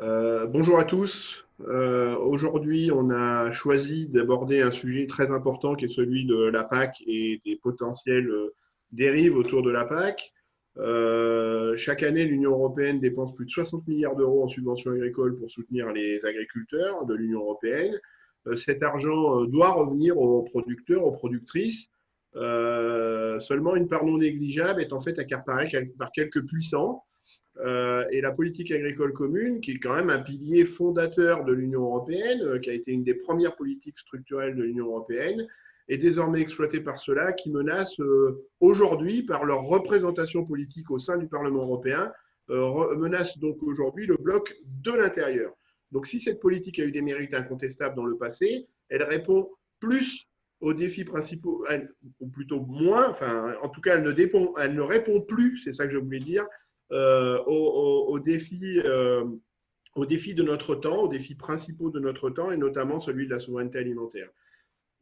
Euh, bonjour à tous. Euh, aujourd'hui, on a choisi d'aborder un sujet très important qui est celui de la PAC et des potentielles dérives autour de la PAC. chaque année, l'Union européenne dépense plus de 60 milliards d'euros en subventions agricoles pour soutenir les agriculteurs de l'Union européenne. cet argent doit revenir aux producteurs, aux productrices. seulement, une part non négligeable est en fait accaparée par quelques puissants euh, et la politique agricole commune, qui est quand même un pilier fondateur de l'Union européenne, euh, qui a été une des premières politiques structurelles de l'Union européenne, est désormais exploitée par ceux-là qui menacent euh, aujourd'hui, par leur représentation politique au sein du Parlement européen, menacent donc aujourd'hui le bloc de l'intérieur. Donc si cette politique a eu des mérites incontestables dans le passé, elle répond plus aux défis principaux, ou plutôt moins, enfin en tout cas elle ne, elle ne répond plus, c'est ça que je voulais dire, euh, aux, défis, euh, aux défis de notre temps, aux défis principaux de notre temps, et notamment celui de la souveraineté alimentaire.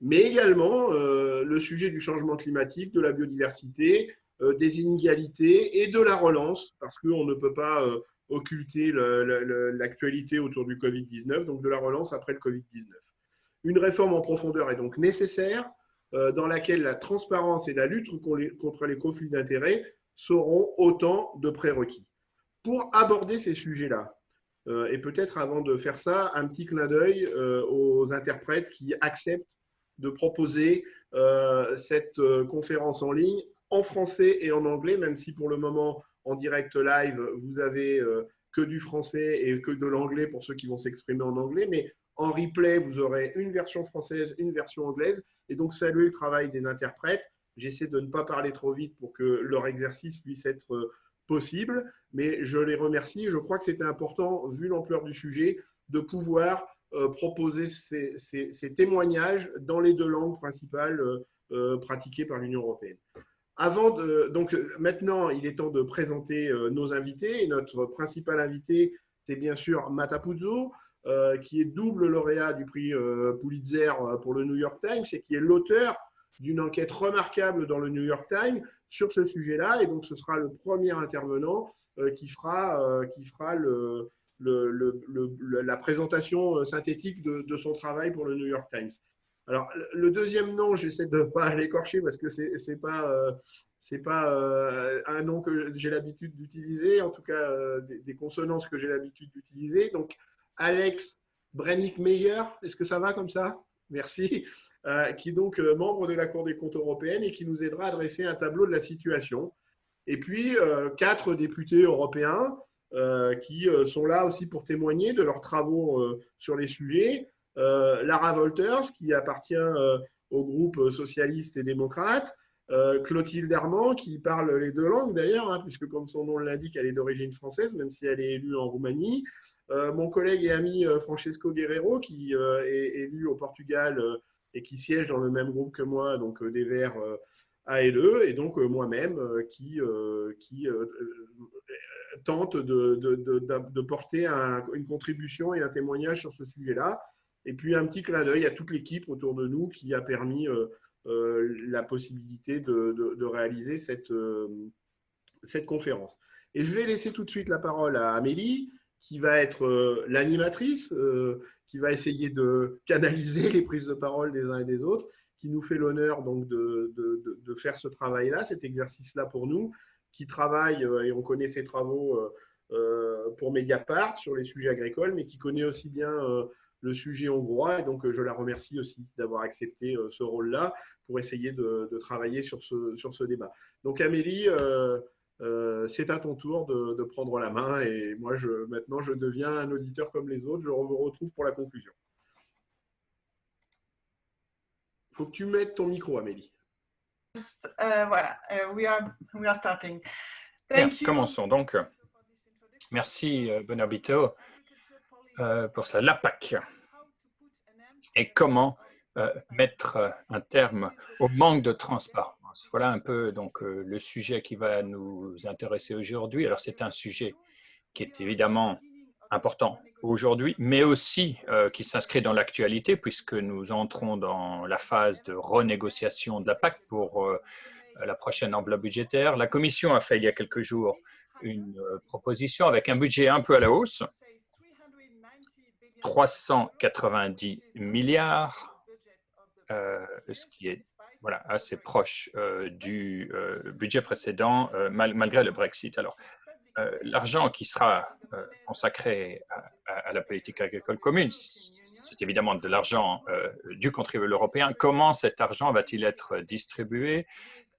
Mais également euh, le sujet du changement climatique, de la biodiversité, des inégalités et de la relance, parce qu'on ne peut pas occulter l'actualité autour du Covid-19, donc de la relance après le Covid-19. Une réforme en profondeur est donc nécessaire, dans laquelle la transparence et la lutte contre les conflits d'intérêts seront autant de prérequis. Pour aborder ces sujets-là, euh, et peut-être avant de faire ça, un petit clin d'œil euh, aux interprètes qui acceptent de proposer euh, cette conférence en ligne en français et en anglais, même si pour le moment, en direct live, vous avez que du français et que de l'anglais pour ceux qui vont s'exprimer en anglais, mais en replay, vous aurez une version française, une version anglaise, et donc saluer le travail des interprètes J'essaie de ne pas parler trop vite pour que leur exercice puisse être euh, possible, mais je les remercie. Je crois que c'était important, vu l'ampleur du sujet, de pouvoir euh, proposer ces, témoignages dans les deux langues principales euh, pratiquées par l'Union européenne. Avant donc maintenant, il est temps de présenter nos invités. notre principal invité, c'est bien sûr Matapuzzo, qui est double lauréat du prix Pulitzer pour le New York Times et qui est l'auteur d'une enquête remarquable dans le New York Times sur ce sujet-là. Et donc, ce sera le premier intervenant euh, qui fera, euh, qui fera la présentation euh, synthétique de, son travail pour le New York Times. Alors, le deuxième nom, j'essaie de ne pas l'écorcher parce que ce n'est pas, c'est pas un nom que j'ai l'habitude d'utiliser, en tout cas des, des, consonances que j'ai l'habitude d'utiliser. Donc, Alex Brennick-Meyer, est-ce que ça va comme ça? Merci. Euh, qui est donc euh, membre de la Cour des comptes européenne et qui nous aidera à dresser un tableau de la situation. Et puis, euh, quatre députés européens qui sont là aussi pour témoigner de leurs travaux sur les sujets. Lara Wolters, qui appartient au groupe socialiste et démocrate. Clotilde Armand, qui parle les deux langues d'ailleurs, hein, puisque comme son nom l'indique, elle est d'origine française, même si elle est élue en Roumanie. mon collègue et ami Francesco Guerrero, qui est élu au Portugal et qui siège dans le même groupe que moi, donc euh, des Verts euh, ALE, et donc euh, moi-même qui, tente de, porter une contribution et un témoignage sur ce sujet-là. Et puis un petit clin d'œil à toute l'équipe autour de nous qui a permis la possibilité de, réaliser cette, cette conférence. Et je vais laisser tout de suite la parole à Amélie, qui va être l'animatrice qui va essayer de canaliser les prises de parole des uns et des autres, qui nous fait l'honneur donc de, de, de, faire ce travail-là, cet exercice-là pour nous, qui travaille, euh, et on connaît ses travaux euh, euh, pour Mediapart sur les sujets agricoles, mais qui connaît aussi bien le sujet hongrois. Et donc, je la remercie aussi d'avoir accepté ce rôle-là pour essayer de, travailler sur ce, sur ce débat. Donc, Amélie, c'est à ton tour de, prendre la main et moi, je, maintenant, je deviens un auditeur comme les autres. Je vous retrouve pour la conclusion. Il faut que tu mettes ton micro, Amélie. Euh, voilà, uh, we, are, we are starting. Commençons donc. Merci, euh, Bonabito, pour ça. La PAC. Et comment mettre un terme au manque de transparence voilà un peu donc euh, le sujet qui va nous intéresser aujourd'hui. Alors c'est un sujet qui est évidemment important aujourd'hui, mais aussi euh, qui s'inscrit dans l'actualité puisque nous entrons dans la phase de renégociation de la PAC pour euh, la prochaine enveloppe budgétaire. La Commission a fait il y a quelques jours une proposition avec un budget un peu à la hausse, 390 milliards, ce qui est voilà, assez proche du budget précédent malgré le Brexit. Alors, l'argent qui sera consacré à, la politique agricole commune, c'est évidemment de l'argent du contribuable européen. Comment cet argent va-t-il être distribué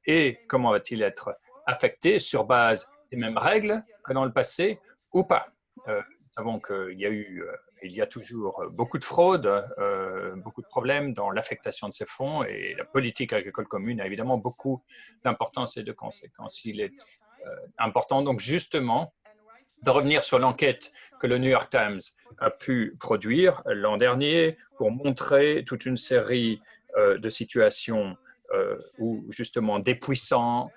et comment va-t-il être affecté sur base des mêmes règles que dans le passé ou pas? Nous savons qu'il y a eu il y a toujours beaucoup de fraude, beaucoup de problèmes dans l'affectation de ces fonds et la politique agricole commune a évidemment beaucoup d'importance et de conséquences. Il est euh, important. Donc, justement, de revenir sur l'enquête que le New York Times a pu produire l'an dernier pour montrer toute une série euh, de situations euh, où, justement, des puissants,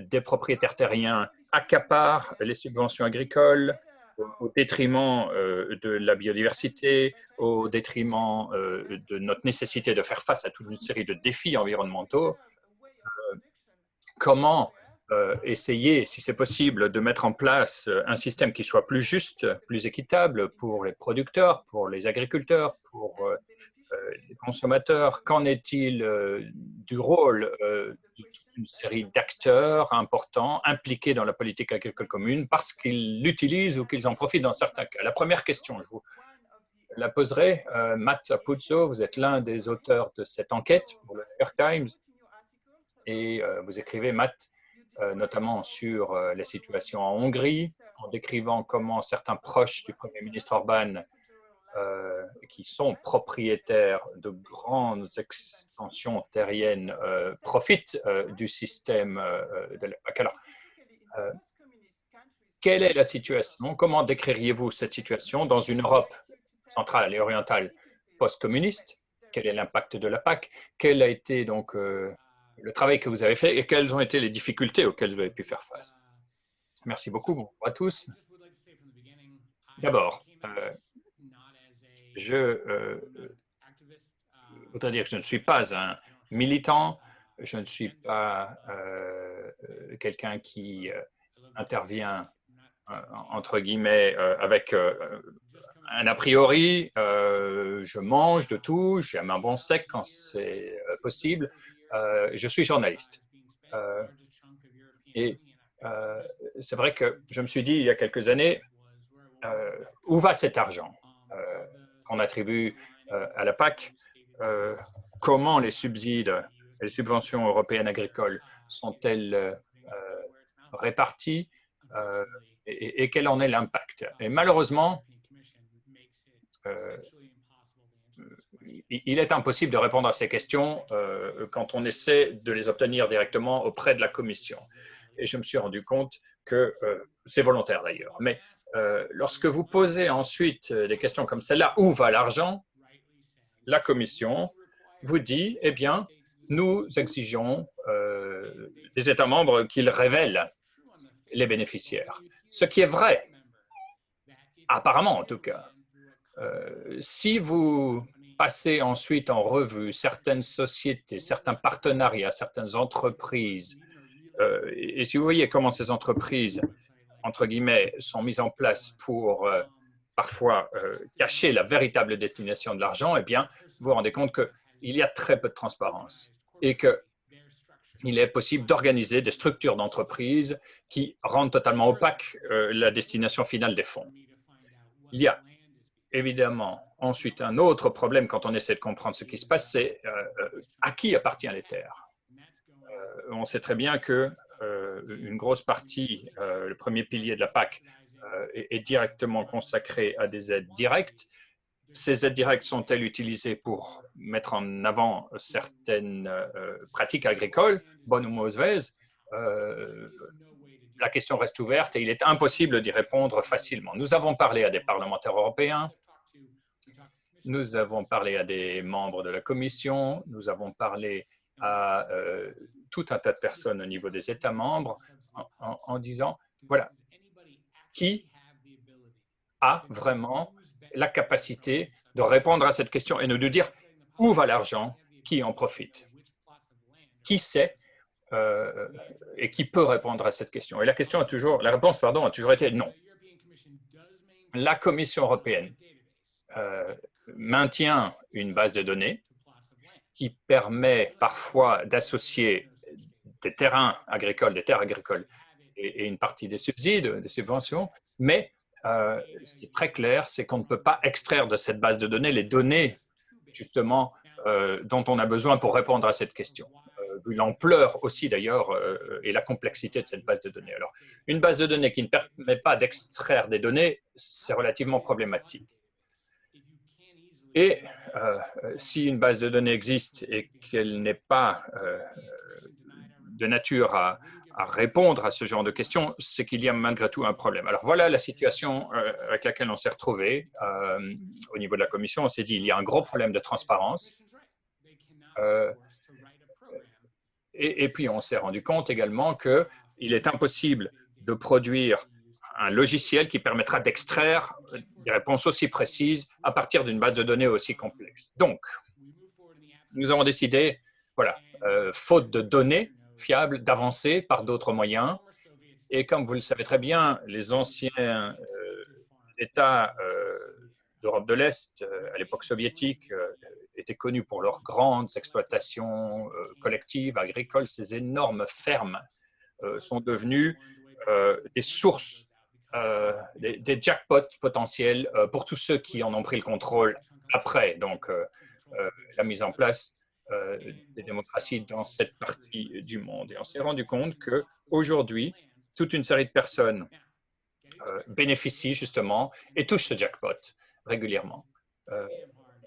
des propriétaires terriens accaparent les subventions agricoles au détriment de la biodiversité, au détriment de notre nécessité de faire face à toute une série de défis environnementaux. Comment euh, essayer, si c'est possible, de mettre en place euh, un système qui soit plus juste, plus équitable pour les producteurs, pour les agriculteurs, pour euh, les consommateurs. Qu'en est-il du rôle d'une série d'acteurs importants impliqués dans la politique agricole commune parce qu'ils l'utilisent ou qu'ils en profitent dans certains cas? La première question, je vous la poserai. Matt Apuzzo, vous êtes l'un des auteurs de cette enquête pour le New York Times et vous écrivez, Matt, euh, notamment sur euh, la situation en Hongrie, en décrivant comment certains proches du Premier ministre Orban, euh, qui sont propriétaires de grandes extensions terriennes, profitent du système de l'époque. Alors, quelle est la situation? Comment décririez-vous cette situation dans une Europe centrale et orientale post-communiste? Quel est l'impact de la PAC? Quel a été donc le travail que vous avez fait et quelles ont été les difficultés auxquelles vous avez pu faire face? Merci beaucoup. À tous. D'abord, euh, je euh, voudrais dire que je ne suis pas un militant, je ne suis pas euh, quelqu'un qui intervient entre guillemets avec un a priori, je mange de tout, j'aime un bon steak quand c'est possible, euh, je suis journaliste. Euh, et euh, c'est vrai que je me suis dit il y a quelques années, où va cet argent? Qu'on attribue à la PAC Comment les subsides, les subventions européennes agricoles sont-elles réparties et, et, quel en est l'impact? Et malheureusement, il est impossible de répondre à ces questions euh, quand on essaie de les obtenir directement auprès de la Commission. Et je me suis rendu compte que euh, c'est volontaire d'ailleurs. Mais euh, lorsque vous posez ensuite des questions comme celle-là, où va l'argent La Commission vous dit, eh bien, nous exigeons des États membres qu'ils révèlent les bénéficiaires. Ce qui est vrai, apparemment en tout cas. si vous passer ensuite en revue certaines sociétés, certains partenariats, certaines entreprises. Euh, et si vous voyez comment ces entreprises, entre guillemets, sont mises en place pour euh, parfois euh, cacher la véritable destination de l'argent, eh bien, vous vous rendez compte qu'il y a très peu de transparence et qu'il est possible d'organiser des structures d'entreprise qui rendent totalement opaque la destination finale des fonds. Il y a évidemment ensuite un autre problème quand on essaie de comprendre ce qui se passe, c'est euh, euh, à qui appartiennent les terres. Euh, on sait très bien que une grosse partie, le premier pilier de la PAC, est, directement consacré à des aides directes. Ces aides directes sont-elles utilisées pour mettre en avant certaines pratiques agricoles, bonnes ou mauvaises? La question reste ouverte et il est impossible d'y répondre facilement. Nous avons parlé à des parlementaires européens, nous avons parlé à des membres de la Commission, nous avons parlé à euh, tout un tas de personnes au niveau des États membres en, disant, voilà, qui a vraiment la capacité de répondre à cette question et de dire où va l'argent, qui en profite, qui sait euh, et qui peut répondre à cette question? Et la question a toujours, la réponse pardon a toujours été non. La Commission européenne maintient une base de données qui permet parfois d'associer des terrains agricoles, des terres agricoles et, une partie des subsides, des subventions, mais euh, ce qui est très clair, c'est qu'on ne peut pas extraire de cette base de données les données justement euh, dont on a besoin pour répondre à cette question, euh, vu l'ampleur aussi d'ailleurs et la complexité de cette base de données. Alors, une base de données qui ne permet pas d'extraire des données, c'est relativement problématique. Et si une base de données existe et qu'elle n'est pas de nature à, répondre à ce genre de questions, c'est qu'il y a malgré tout un problème. Alors voilà la situation euh, avec laquelle on s'est retrouvé euh, au niveau de la commission. On s'est dit il y a un gros problème de transparence. Euh, et, puis on s'est rendu compte également qu'il est impossible de produire un logiciel qui permettra d'extraire des réponses aussi précises à partir d'une base de données aussi complexe. Donc, nous avons décidé, voilà, faute de données, fiable d'avancer par d'autres moyens. Et comme vous le savez très bien, les anciens euh, États euh, d'Europe de l'Est, euh, à l'époque soviétique, étaient connus pour leurs grandes exploitations collectives, agricoles. Ces énormes fermes sont devenues des sources, des, des, jackpots potentiels pour tous ceux qui en ont pris le contrôle après. Donc, la mise en place des démocraties dans cette partie du monde. Et on s'est rendu compte qu'aujourd'hui, toute une série de personnes euh, bénéficient justement et touchent ce jackpot régulièrement. Euh,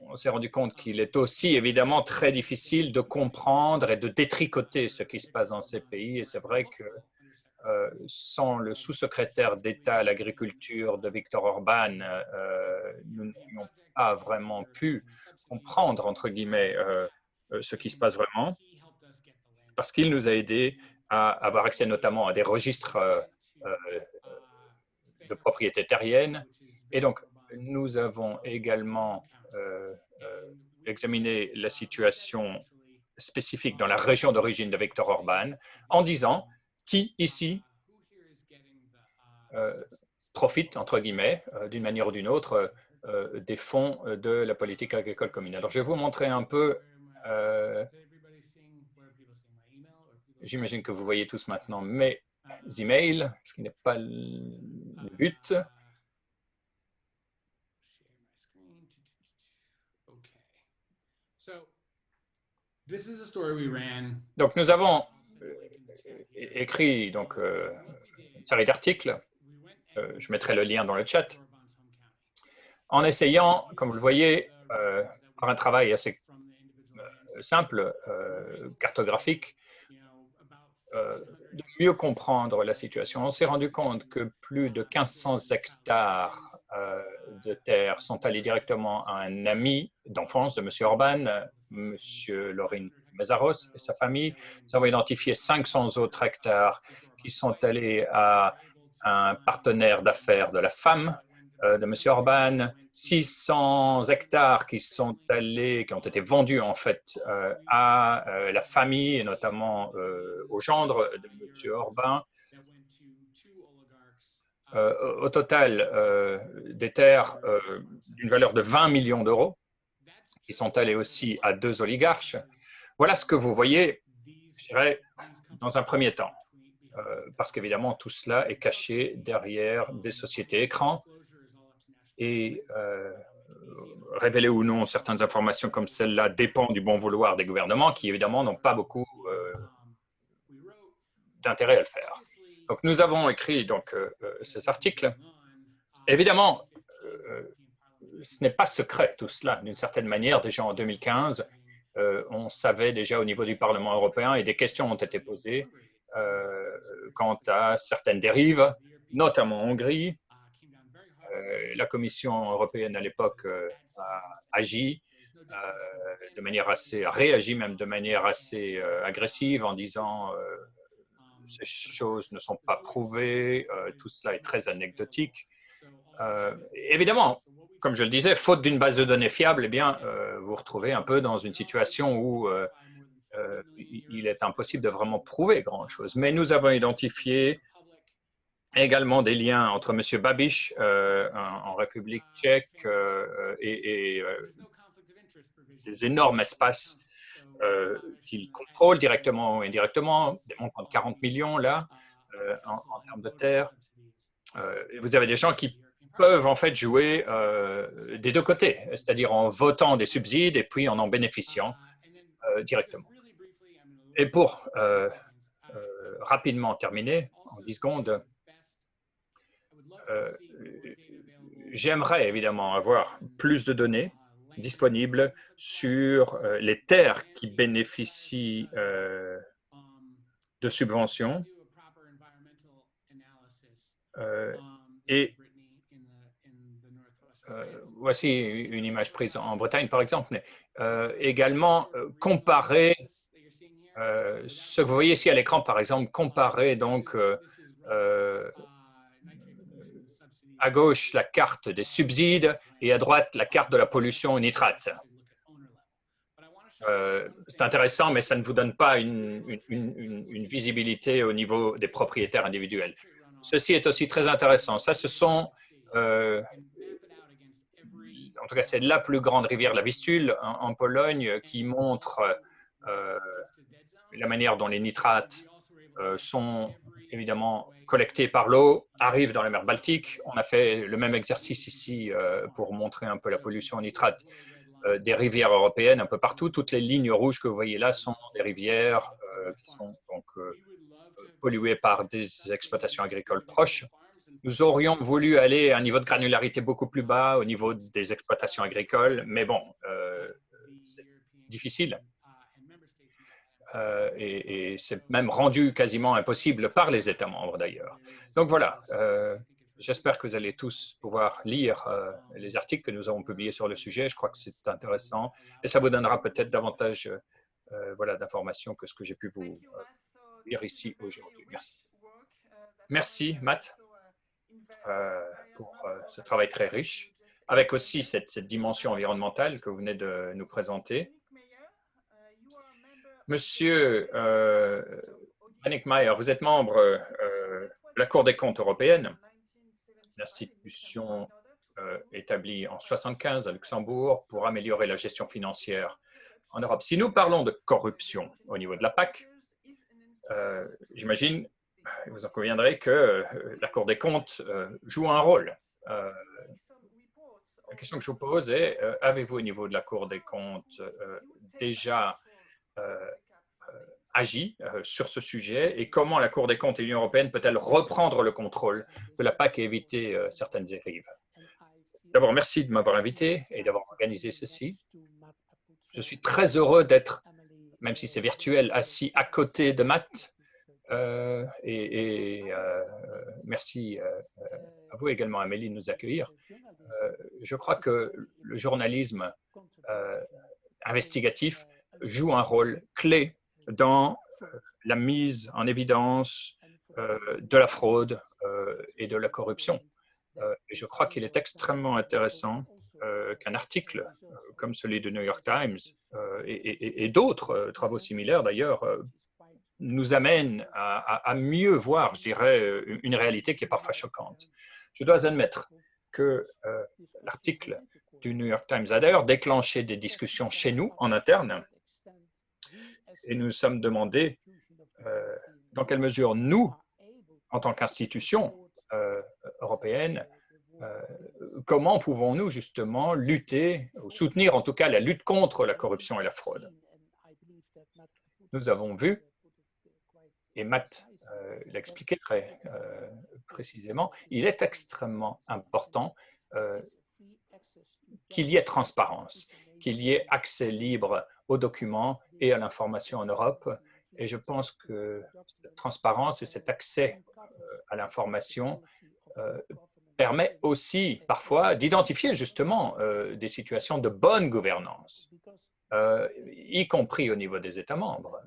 on s'est rendu compte qu'il est aussi évidemment très difficile de comprendre et de détricoter ce qui se passe dans ces pays. Et c'est vrai que sans le sous-secrétaire d'État à l'agriculture de Victor Orban, nous n'avons pas vraiment pu comprendre, entre guillemets, euh, ce qui se passe vraiment, parce qu'il nous a aidé à avoir accès notamment à des registres euh, euh, de propriété terrienne. Et donc, nous avons également examiné la situation spécifique dans la région d'origine de Victor Orban en disant qui ici profite, entre guillemets, d'une manière ou d'une autre, des fonds de la politique agricole commune. Alors, je vais vous montrer un peu euh, j'imagine que vous voyez tous maintenant mes emails, ce qui n'est pas le but. Donc, nous avons euh, écrit donc, euh, une série d'articles. je mettrai le lien dans le chat. En essayant, comme vous le voyez, par un travail assez simple, euh, cartographique, euh, de mieux comprendre la situation. On s'est rendu compte que plus de 1500 hectares euh, de terre sont allés directement à un ami d'enfance de M. Orban, M. Lorin Mezaros et sa famille. Nous avons identifié 500 autres hectares qui sont allés à un partenaire d'affaires de la femme de M. Orban, 600 hectares qui sont allés, qui ont été vendus en fait euh, à euh, la famille et notamment euh, au gendre de M. Orban. au total, des terres d'une valeur de 20 millions d'euros qui sont allées aussi à deux oligarches. Voilà ce que vous voyez, je dirais, dans un premier temps. parce qu'évidemment, tout cela est caché derrière des sociétés écrans et euh, révéler ou non certaines informations comme celle-là dépend du bon vouloir des gouvernements qui, évidemment, n'ont pas beaucoup euh, d'intérêt à le faire. Donc, nous avons écrit donc, euh, ces articles. Évidemment, ce n'est pas secret tout cela, d'une certaine manière. Déjà en 2015, on savait déjà au niveau du Parlement européen et des questions ont été posées quant à certaines dérives, notamment en Hongrie, la Commission européenne à l'époque euh, a agi euh, de manière assez, a réagi même de manière assez agressive en disant ces choses ne sont pas prouvées, tout cela est très anecdotique. évidemment, comme je le disais, faute d'une base de données fiable, eh bien, vous vous retrouvez un peu dans une situation où il est impossible de vraiment prouver grand-chose. Mais nous avons identifié également des liens entre M. Babiš en, République tchèque et, des énormes espaces qu'il contrôle directement ou indirectement, des montants de 40 millions là, en, en, termes de terres. vous avez des gens qui peuvent en fait jouer euh, des deux côtés, c'est-à-dire en votant des subsides et puis en en bénéficiant euh, directement. Et pour euh, rapidement terminer, en 10 secondes, j'aimerais évidemment avoir plus de données disponibles sur les terres qui bénéficient de subventions et euh, voici une image prise en Bretagne, par exemple, mais euh, également euh, comparer ce que vous voyez ici à l'écran, par exemple, comparer donc à gauche la carte des subsides et à droite la carte de la pollution au nitrate. c'est intéressant, mais ça ne vous donne pas une, visibilité au niveau des propriétaires individuels. Ceci est aussi très intéressant. Ça, ce sont en tout cas c'est la plus grande rivière, la Vistule, en, Pologne, qui montre euh, la manière dont les nitrates euh, sont évidemment collectés par l'eau, arrivent dans la mer Baltique. On a fait le même exercice ici euh, pour montrer un peu la pollution en nitrate des rivières européennes un peu partout. Toutes les lignes rouges que vous voyez là sont des rivières qui sont donc polluées par des exploitations agricoles proches. Nous aurions voulu aller à un niveau de granularité beaucoup plus bas au niveau des exploitations agricoles, mais bon, euh, c'est difficile. Euh, et, c'est même rendu quasiment impossible par les États membres d'ailleurs. Donc voilà, euh, j'espère que vous allez tous pouvoir lire les articles que nous avons publiés sur le sujet. Je crois que c'est intéressant et ça vous donnera peut-être davantage voilà, d'informations que ce que j'ai pu vous lire ici aujourd'hui. Merci. Merci, Matt. Euh, pour euh, ce travail très riche, avec aussi cette, dimension environnementale que vous venez de nous présenter. Monsieur euh, Annick Mayer, vous êtes membre de la Cour des comptes européenne, l'institution établie en 1975 à Luxembourg pour améliorer la gestion financière en Europe. Si nous parlons de corruption au niveau de la PAC, j'imagine vous en conviendrez que euh, la Cour des comptes euh, joue un rôle. Euh, la question que je vous pose est, avez-vous au niveau de la Cour des comptes déjà agi sur ce sujet et comment la Cour des comptes et l'Union européenne peut-elle reprendre le contrôle de la PAC et éviter certaines dérives? D'abord, merci de m'avoir invité et d'avoir organisé ceci. Je suis très heureux d'être, même si c'est virtuel, assis à côté de Matt, euh, et, euh, merci euh, à vous également, Amélie, de nous accueillir. je crois que le journalisme investigatif joue un rôle clé dans la mise en évidence de la fraude et de la corruption. je crois qu'il est extrêmement intéressant qu'un article comme celui de New York Times et d'autres travaux similaires d'ailleurs nous amène à, mieux voir, je dirais, euh, une réalité qui est parfois choquante. Je dois admettre que euh, l'article du New York Times a d'ailleurs déclenché des discussions chez nous, en interne, et nous sommes demandé euh, dans quelle mesure nous, en tant qu'institution européenne, comment pouvons-nous justement lutter, ou soutenir en tout cas la lutte contre la corruption et la fraude? Nous avons vu et Matt euh, l'expliquait très euh, précisément, il est extrêmement important euh, qu'il y ait transparence, qu'il y ait accès libre aux documents et à l'information en Europe. Et je pense que cette transparence et cet accès à l'information permet aussi parfois d'identifier justement des situations de bonne gouvernance, y compris au niveau des États membres.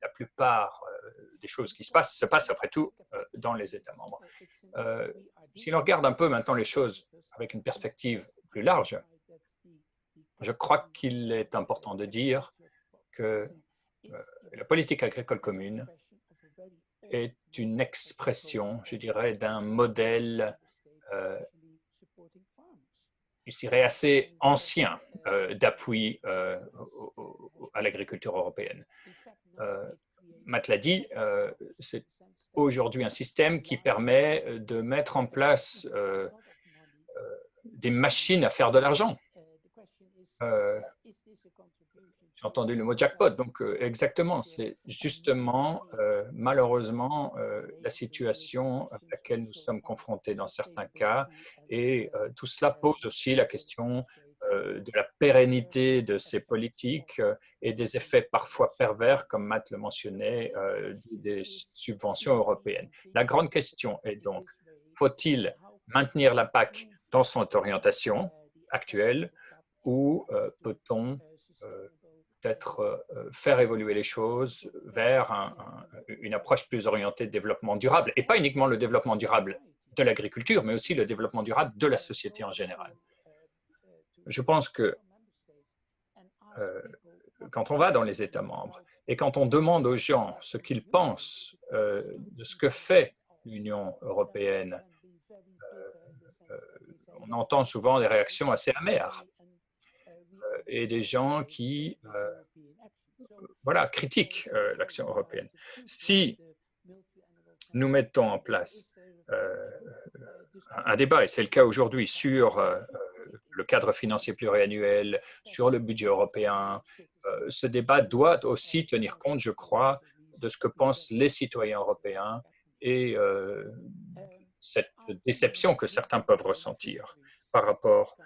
la plupart des choses qui se passent se passent après tout euh, dans les États membres. Euh, si l'on regarde un peu maintenant les choses avec une perspective plus large, je crois qu'il est important de dire que euh, la politique agricole commune est une expression, je dirais, d'un modèle, euh, je dirais, assez ancien euh, d'appui à l'agriculture européenne. Matt l'a dit, c'est aujourd'hui un système qui permet de mettre en place des machines à faire de l'argent j'ai entendu le mot jackpot. Donc, euh, exactement, c'est justement, euh, malheureusement, euh, la situation à laquelle nous sommes confrontés dans certains cas. Et tout cela pose aussi la question de la pérennité de ces politiques et des effets parfois pervers, comme Matt le mentionnait, des subventions européennes. La grande question est donc, faut-il maintenir la PAC dans son orientation actuelle ou peut-on peut-être euh, faire évoluer les choses vers une approche plus orientée de développement durable, et pas uniquement le développement durable de l'agriculture, mais aussi le développement durable de la société en général. Je pense que euh, quand on va dans les États membres et quand on demande aux gens ce qu'ils pensent euh, de ce que fait l'Union européenne, on entend souvent des réactions assez amères et des gens qui euh, voilà, critiquent euh, l'action européenne. Si nous mettons en place euh, un débat, et c'est le cas aujourd'hui, sur le cadre financier pluriannuel, sur le budget européen, ce débat doit aussi tenir compte, je crois, de ce que pensent les citoyens européens et cette déception que certains peuvent ressentir par rapport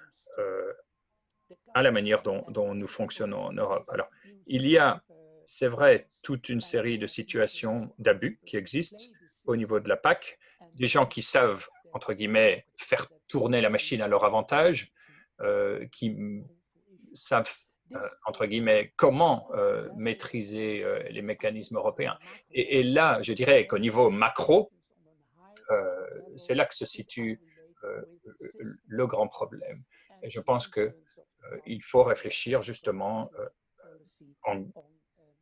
à la manière dont, nous fonctionnons en Europe. Alors, il y a, c'est vrai, toute une série de situations d'abus qui existent au niveau de la PAC, des gens qui savent, entre guillemets, faire tourner la machine à leur avantage, euh, qui savent, euh, entre guillemets, comment euh, maîtriser les mécanismes européens. Et, et, là, je dirais qu'au niveau macro, c'est là que se situe le grand problème. Et je pense que il faut réfléchir justement, euh, en,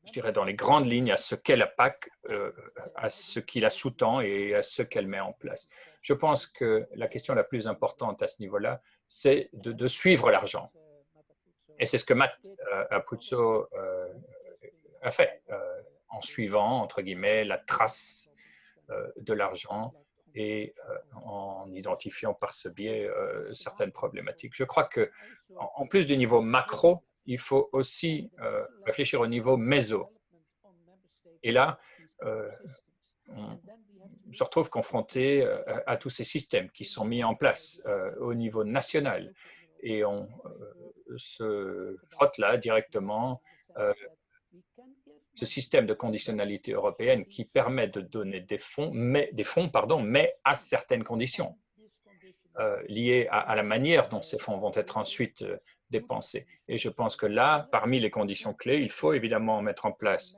je dirais dans les grandes lignes, à ce qu'est la PAC, euh, à ce qui la sous-tend et à ce qu'elle met en place. Je pense que la question la plus importante à ce niveau-là, c'est de, suivre l'argent. Et c'est ce que Matt Apuzzo a fait, en suivant, entre guillemets, la trace de l'argent et euh, en identifiant par ce biais euh, certaines problématiques. Je crois que, en plus du niveau macro, il faut aussi euh, réfléchir au niveau méso. Et là, on se retrouve confronté à, tous ces systèmes qui sont mis en place au niveau national. Et on se frotte là directement ce système de conditionnalité européenne qui permet de donner des fonds, mais, des fonds pardon, mais à certaines conditions euh, liées à, la manière dont ces fonds vont être ensuite euh, dépensés. Et je pense que là, parmi les conditions clés, il faut évidemment mettre en place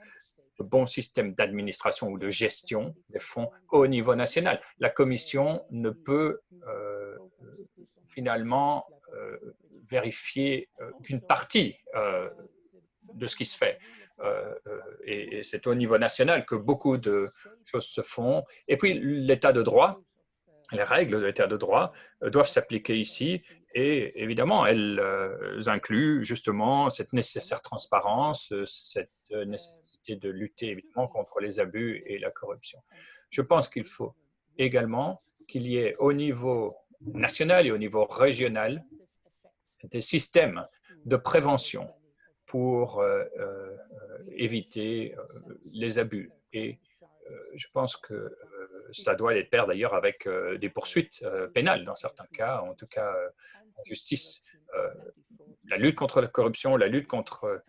le bon système d'administration ou de gestion des fonds au niveau national. La Commission ne peut euh, finalement vérifier qu'une partie de ce qui se fait. Euh, euh, et, c'est au niveau national que beaucoup de choses se font. Et puis, l'état de droit, les règles de l'état de droit euh, doivent s'appliquer ici et évidemment, elles incluent justement cette nécessaire transparence, cette nécessité de lutter évidemment contre les abus et la corruption. Je pense qu'il faut également qu'il y ait au niveau national et au niveau régional des systèmes de prévention pour euh, euh, éviter euh, les abus. Et je pense que cela doit être pair d'ailleurs avec des poursuites pénales dans certains cas, en tout cas en justice. la lutte contre la corruption, la lutte contre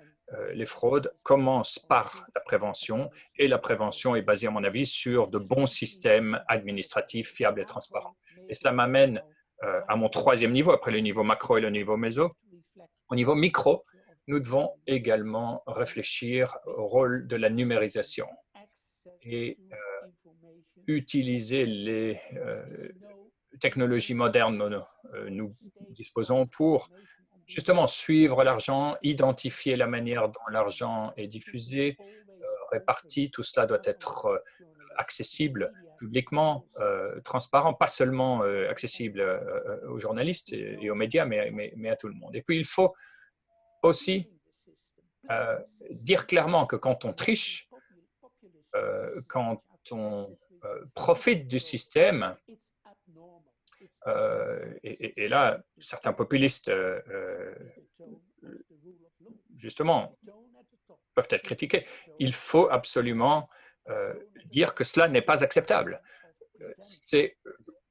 les fraudes commence par la prévention et la prévention est basée, à mon avis, sur de bons systèmes administratifs fiables et transparents. Et cela m'amène à mon troisième niveau, après le niveau macro et le niveau méso. Au niveau micro, nous devons également réfléchir au rôle de la numérisation et euh, utiliser les euh, technologies modernes dont euh, nous disposons pour justement suivre l'argent, identifier la manière dont l'argent est diffusé, réparti. Tout cela doit être accessible publiquement, transparent, pas seulement accessible aux journalistes et, aux médias, mais, mais, à tout le monde. Et puis, il faut aussi dire clairement que quand on triche, quand on profite du système, et, là, certains populistes, justement, peuvent être critiqués. Il faut absolument euh, dire que cela n'est pas acceptable. C'est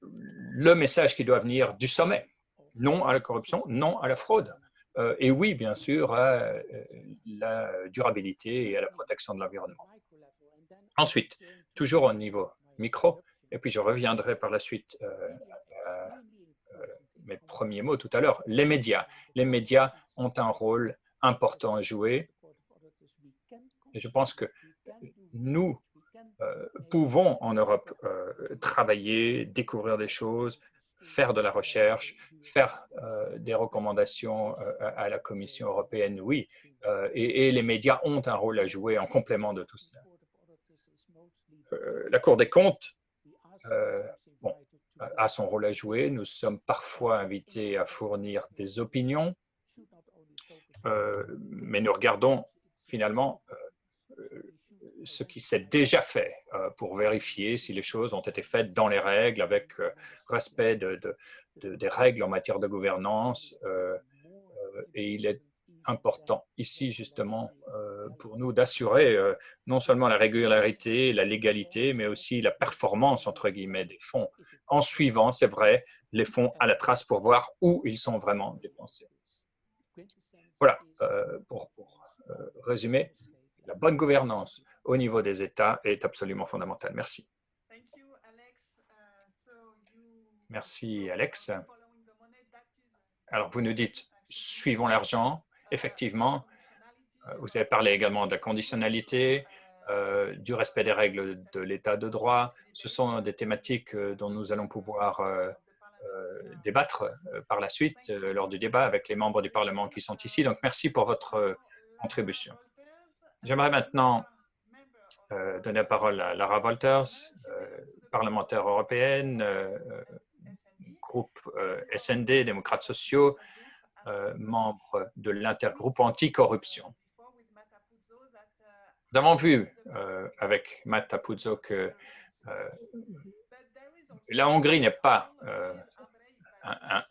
le message qui doit venir du sommet. Non à la corruption, non à la fraude. Euh, et oui, bien sûr, à euh, la durabilité et à la protection de l'environnement. Ensuite, toujours au niveau micro, et puis je reviendrai par la suite à mes premiers mots tout à l'heure, les médias. Les médias ont un rôle important à jouer je pense que nous euh, pouvons en Europe euh, travailler, découvrir des choses, faire de la recherche, faire euh, des recommandations à, la Commission européenne, oui. Et, les médias ont un rôle à jouer en complément de tout cela. la Cour des comptes a son rôle à jouer. Nous sommes parfois invités à fournir des opinions, mais nous regardons finalement ce qui s'est déjà fait euh, pour vérifier si les choses ont été faites dans les règles, avec euh, respect de, des règles en matière de gouvernance. Euh, et il est important ici, justement, pour nous d'assurer non seulement la régularité, la légalité, mais aussi la performance, entre guillemets, des fonds, en suivant, c'est vrai, les fonds à la trace pour voir où ils sont vraiment dépensés. Voilà, pour, pour résumer, la bonne gouvernance au niveau des États est absolument fondamentale. Merci. Merci, Alex. Alors, vous nous dites, suivons l'argent. Effectivement, euh, vous avez parlé également de la conditionnalité, euh, du respect des règles de l'état de droit. Ce sont des thématiques euh, dont nous allons pouvoir débattre par la suite lors du débat avec les membres du Parlement qui sont ici. Donc, merci pour votre contribution. J'aimerais maintenant euh, donner la parole à Lara Walters, euh, parlementaire européenne, euh, groupe SND, démocrates sociaux, membre de l'intergroupe anticorruption. Nous avons vu avec Matt Apuzzo que la Hongrie n'est pas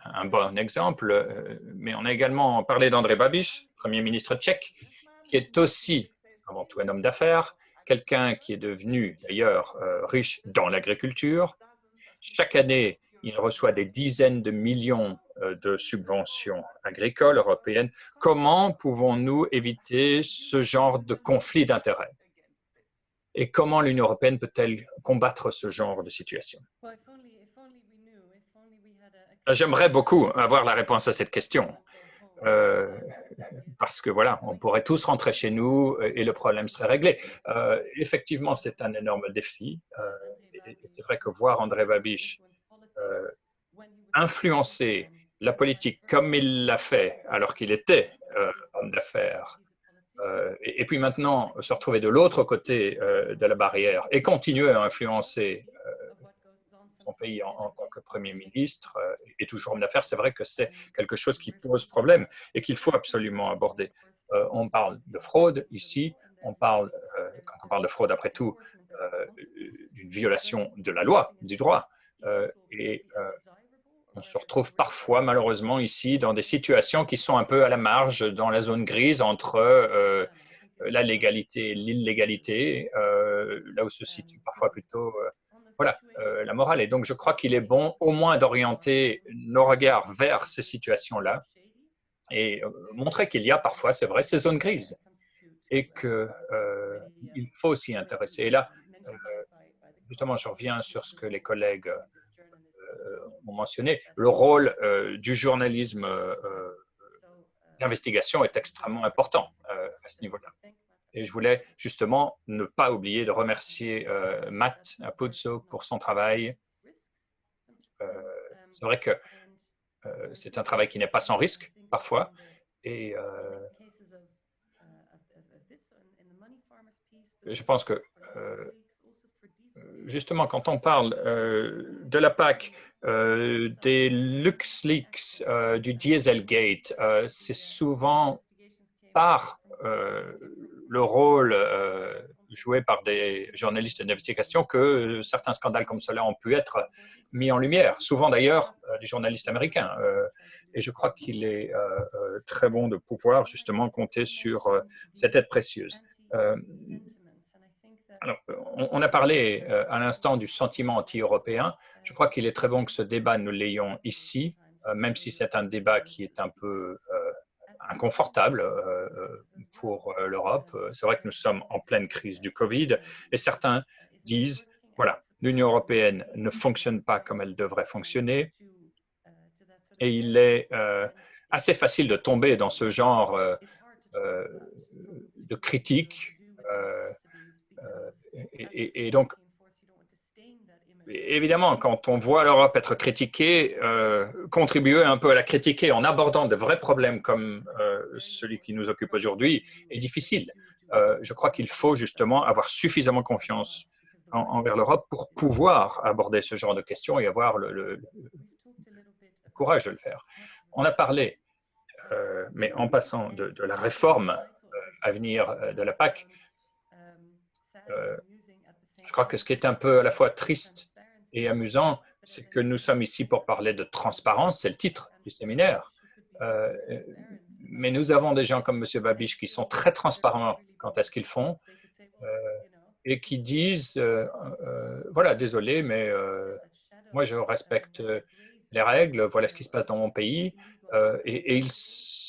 un, bon exemple, mais on a également parlé d'André Babiš, Premier ministre tchèque, qui est aussi avant tout un homme d'affaires, quelqu'un qui est devenu d'ailleurs euh, riche dans l'agriculture. Chaque année, il reçoit des dizaines de millions euh, de subventions agricoles européennes. Comment pouvons-nous éviter ce genre de conflit d'intérêts? Et comment l'Union européenne peut-elle combattre ce genre de situation? J'aimerais beaucoup avoir la réponse à cette question. Euh, parce que voilà, on pourrait tous rentrer chez nous et le problème serait réglé. Euh, effectivement, c'est un énorme défi. Euh, c'est vrai que voir André Babiš influencer la politique comme il l'a fait alors qu'il était homme d'affaires, et, puis maintenant se retrouver de l'autre côté de la barrière et continuer à influencer son pays en, tant que Premier ministre euh, et toujours homme d'affaires, c'est vrai que c'est quelque chose qui pose problème et qu'il faut absolument aborder. Euh, on parle de fraude ici, on parle, euh, quand on parle de fraude, après tout, d'une violation de la loi, du droit. et on se retrouve parfois, malheureusement, ici, dans des situations qui sont un peu à la marge, dans la zone grise entre la légalité et l'illégalité, là où se situe parfois plutôt voilà euh, la morale. Et donc, je crois qu'il est bon au moins d'orienter nos regards vers ces situations-là et euh, montrer qu'il y a parfois, c'est vrai, ces zones grises et qu'il euh, faut s'y intéresser. Et là, justement, je reviens sur ce que les collègues ont mentionné. Le rôle du journalisme d'investigation est extrêmement important à ce niveau-là. Et je voulais justement ne pas oublier de remercier euh, Matt Apuzzo pour son travail. Euh, c'est vrai que euh, c'est un travail qui n'est pas sans risque, parfois. Et je pense que justement, quand on parle de la PAC, des LuxLeaks, du Dieselgate, c'est souvent par le rôle joué par des journalistes d'investigation que certains scandales comme cela ont pu être mis en lumière, souvent d'ailleurs des journalistes américains. Et je crois qu'il est très bon de pouvoir justement compter sur cette aide précieuse. Alors, on, a parlé euh, à l'instant du sentiment anti-européen. Je crois qu'il est très bon que ce débat, nous l'ayons ici, euh, même si c'est un débat qui est un peu euh, inconfortable pour l'Europe. C'est vrai que nous sommes en pleine crise du Covid et certains disent, voilà, l'Union européenne ne fonctionne pas comme elle devrait fonctionner et il est assez facile de tomber dans ce genre de critique et, donc, évidemment, quand on voit l'Europe être critiquée, euh, contribuer un peu à la critiquer en abordant de vrais problèmes comme euh, celui qui nous occupe aujourd'hui est difficile. Euh, je crois qu'il faut justement avoir suffisamment confiance envers l'Europe pour pouvoir aborder ce genre de questions et avoir le, courage de le faire. On a parlé, mais en passant de, la réforme à venir de la PAC, je crois que ce qui est un peu à la fois triste et amusant, c'est que nous sommes ici pour parler de transparence, c'est le titre du séminaire. Euh, mais nous avons des gens comme M. Babiche qui sont très transparents quant à ce qu'ils font euh, et qui disent, voilà, désolé, mais moi je respecte les règles, voilà ce qui se passe dans mon pays, et, et ils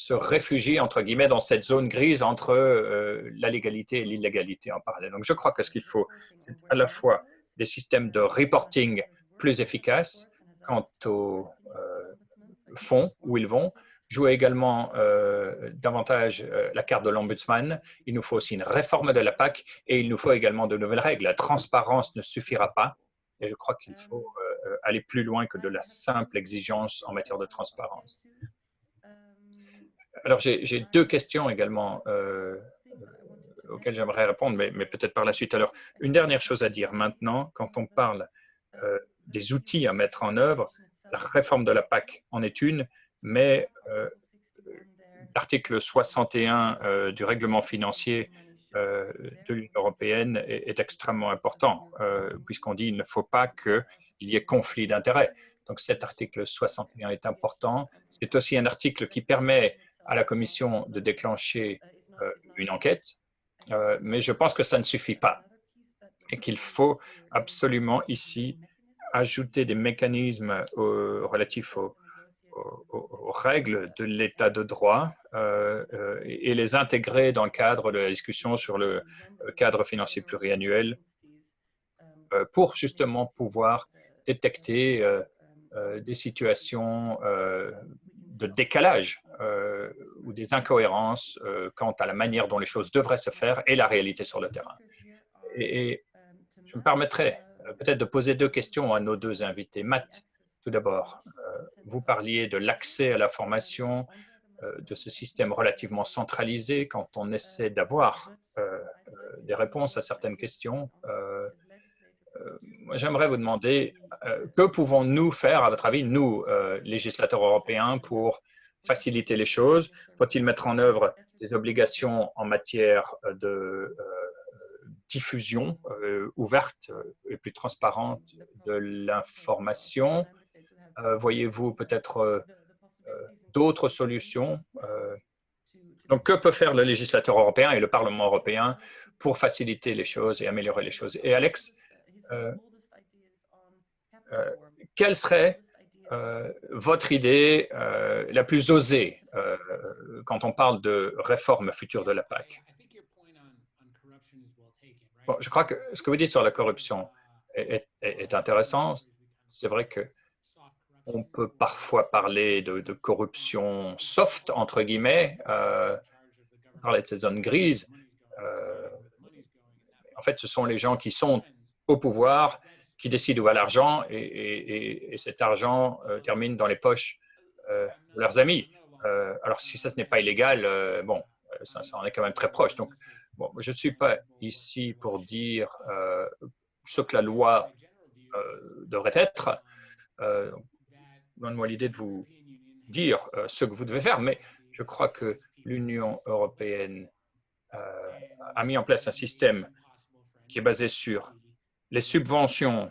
se réfugier, entre guillemets, dans cette zone grise entre euh, la légalité et l'illégalité en parallèle. Donc, je crois que ce qu'il faut, c'est à la fois des systèmes de reporting plus efficaces quant au euh, fonds où ils vont, jouer également euh, davantage la carte de l'ombudsman. Il nous faut aussi une réforme de la PAC et il nous faut également de nouvelles règles. La transparence ne suffira pas et je crois qu'il faut aller plus loin que de la simple exigence en matière de transparence. Alors, j'ai deux questions également euh, auxquelles j'aimerais répondre, mais, peut-être par la suite. Alors, une dernière chose à dire maintenant, quand on parle euh, des outils à mettre en œuvre, la réforme de la PAC en est une, mais euh, l'article 61 du règlement financier de l'Union européenne est, est, extrêmement important, puisqu'on dit qu'il ne faut pas qu'il y ait conflit d'intérêts. Donc cet article 61 est important. C'est aussi un article qui permet à la Commission de déclencher euh, une enquête, euh, mais je pense que ça ne suffit pas et qu'il faut absolument ici ajouter des mécanismes relatifs aux, règles de l'état de droit euh, et, les intégrer dans le cadre de la discussion sur le cadre financier pluriannuel pour justement pouvoir détecter des situations de décalage euh, ou des incohérences euh, quant à la manière dont les choses devraient se faire et la réalité sur le terrain. Et, je me permettrai euh, peut-être de poser deux questions à nos deux invités. Matt, tout d'abord, vous parliez de l'accès à la formation, de ce système relativement centralisé quand on essaie d'avoir des réponses à certaines questions. J'aimerais vous demander, que pouvons-nous faire, à votre avis, nous, législateurs européens, pour faciliter les choses? Faut-il mettre en œuvre des obligations en matière de euh, diffusion euh, ouverte et plus transparente de l'information? Euh, Voyez-vous peut-être d'autres solutions? Donc, que peut faire le législateur européen et le Parlement européen pour faciliter les choses et améliorer les choses? Et Alex, quelle serait euh, votre idée euh, la plus osée euh, quand on parle de réforme future de la PAC Je crois que ce que vous dites sur la corruption est, intéressant. C'est vrai que on peut parfois parler de, corruption soft, entre guillemets, parler de ces zones grises. en fait, ce sont les gens qui sont au pouvoir qui décident où va l'argent et, cet argent euh, termine dans les poches euh, de leurs amis. Euh, alors, si ça, ce n'est pas illégal, bon, ça, en est quand même très proche. Donc, bon, je ne suis pas ici pour dire ce que la loi devrait être. Donne-moi l'idée de vous dire ce que vous devez faire, mais je crois que l'Union européenne a mis en place un système qui est basé sur les subventions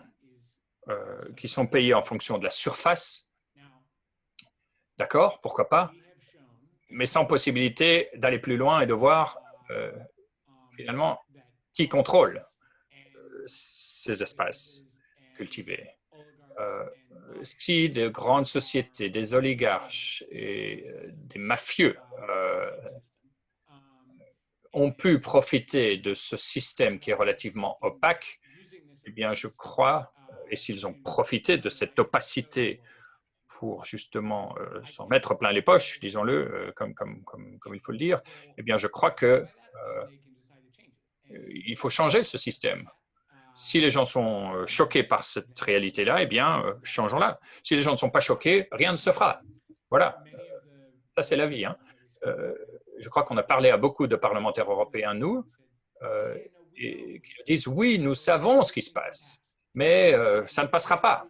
qui sont payées en fonction de la surface. D'accord, pourquoi pas mais sans possibilité d'aller plus loin et de voir euh, finalement qui contrôle euh, ces espaces cultivés. Euh, si de grandes sociétés, des oligarches et des mafieux ont pu profiter de ce système qui est relativement opaque, eh bien, je crois, et s'ils ont profité de cette opacité pour justement euh, s'en mettre plein les poches, disons-le, euh, comme, il faut le dire, eh bien, je crois que euh, il faut changer ce système. Si les gens sont choqués par cette réalité-là, eh bien, changeons-la. Si les gens ne sont pas choqués, rien ne se fera. Voilà, ça c'est la vie. Hein. je crois qu'on a parlé à beaucoup de parlementaires européens, nous, et qui disent, oui, nous savons ce qui se passe, mais ça ne passera pas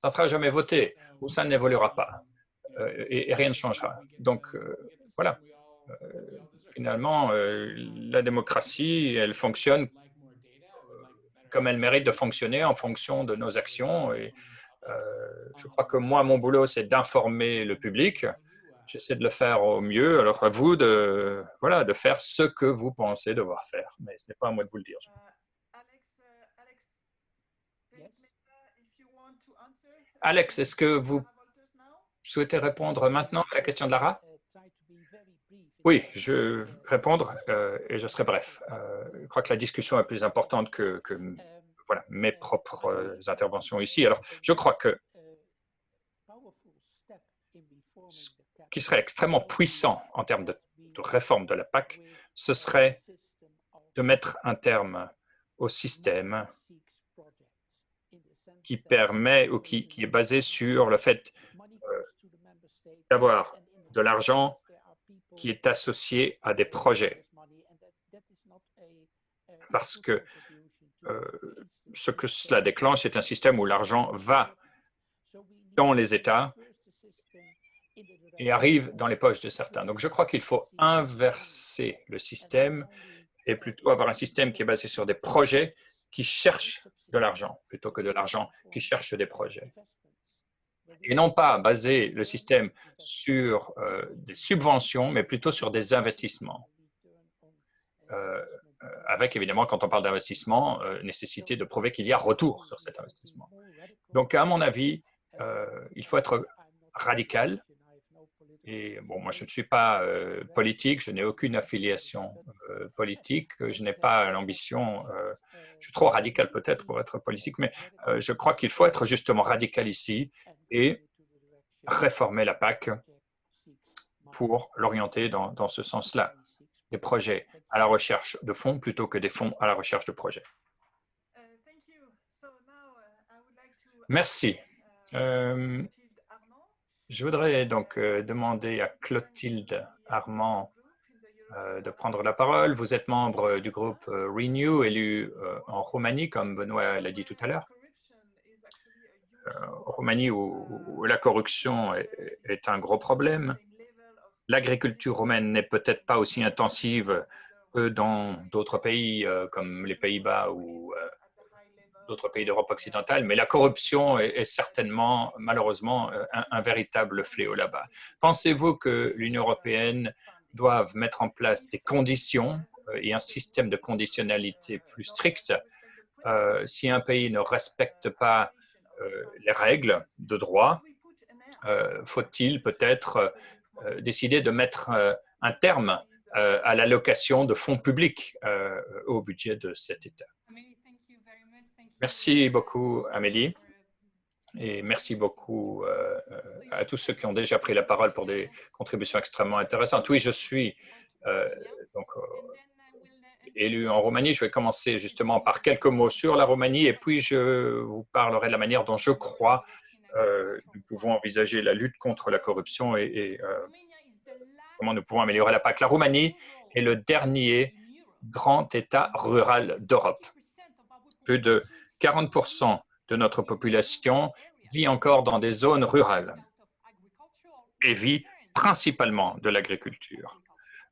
ça ne sera jamais voté ou ça n'évoluera pas euh, et, rien ne changera. Donc, euh, voilà. Euh, finalement, la démocratie, elle fonctionne comme elle mérite de fonctionner en fonction de nos actions. Et je crois que moi, mon boulot, c'est d'informer le public. J'essaie de le faire au mieux. Alors à vous de, voilà, de faire ce que vous pensez devoir faire. Mais ce n'est pas à moi de vous le dire. Alex, est-ce que vous souhaitez répondre maintenant à la question de Lara? Oui, je vais répondre euh, et je serai bref. Euh, je crois que la discussion est plus importante que, voilà, mes propres interventions ici. Alors, je crois que ce qui serait extrêmement puissant en termes de, réforme de la PAC, ce serait de mettre un terme au système qui permet ou qui, est basé sur le fait euh, d'avoir de l'argent qui est associé à des projets. Parce que euh, ce que cela déclenche, c'est un système où l'argent va dans les États et arrive dans les poches de certains. Donc, je crois qu'il faut inverser le système et plutôt avoir un système qui est basé sur des projets qui cherchent de l'argent plutôt que de l'argent qui cherche des projets. Et non pas baser le système sur euh, des subventions, mais plutôt sur des investissements. Euh, euh, avec évidemment, quand on parle d'investissement, nécessité de prouver qu'il y a retour sur cet investissement. Donc, à mon avis, il faut être radical et bon, moi, je ne suis pas euh, politique, je n'ai aucune affiliation euh, politique, je n'ai pas l'ambition, euh, je suis trop radical peut-être pour être politique, mais je crois qu'il faut être justement radical ici et réformer la PAC pour l'orienter dans, dans, ce sens-là, des projets à la recherche de fonds plutôt que des fonds à la recherche de projets. Merci. Je voudrais donc euh, demander à Clotilde Armand euh, de prendre la parole. Vous êtes membre du groupe euh, Renew, élu en Roumanie, comme Benoît l'a dit tout à l'heure. Roumanie où, la corruption est, un gros problème. L'agriculture roumaine n'est peut-être pas aussi intensive que dans d'autres pays comme les Pays-Bas ou d'autres pays d'Europe occidentale, mais la corruption est, certainement, malheureusement, euh, un, véritable fléau là-bas. Pensez-vous que l'Union européenne doive mettre en place des conditions euh, et un système de conditionnalité plus strict euh, si un pays ne respecte pas les règles de droit, faut-il peut-être décider de mettre un terme à l'allocation de fonds publics au budget de cet État? Merci beaucoup, Amélie. Et merci beaucoup euh, euh, à tous ceux qui ont déjà pris la parole pour des contributions extrêmement intéressantes. Oui, je suis euh, donc, élu en Roumanie. Je vais commencer justement par quelques mots sur la Roumanie et puis je vous parlerai de la manière dont je crois nous pouvons envisager la lutte contre la corruption et, et comment nous pouvons améliorer la PAC. La Roumanie est le dernier grand État rural d'Europe Plus de 40% de notre population vit encore dans des zones rurales et vit principalement de l'agriculture,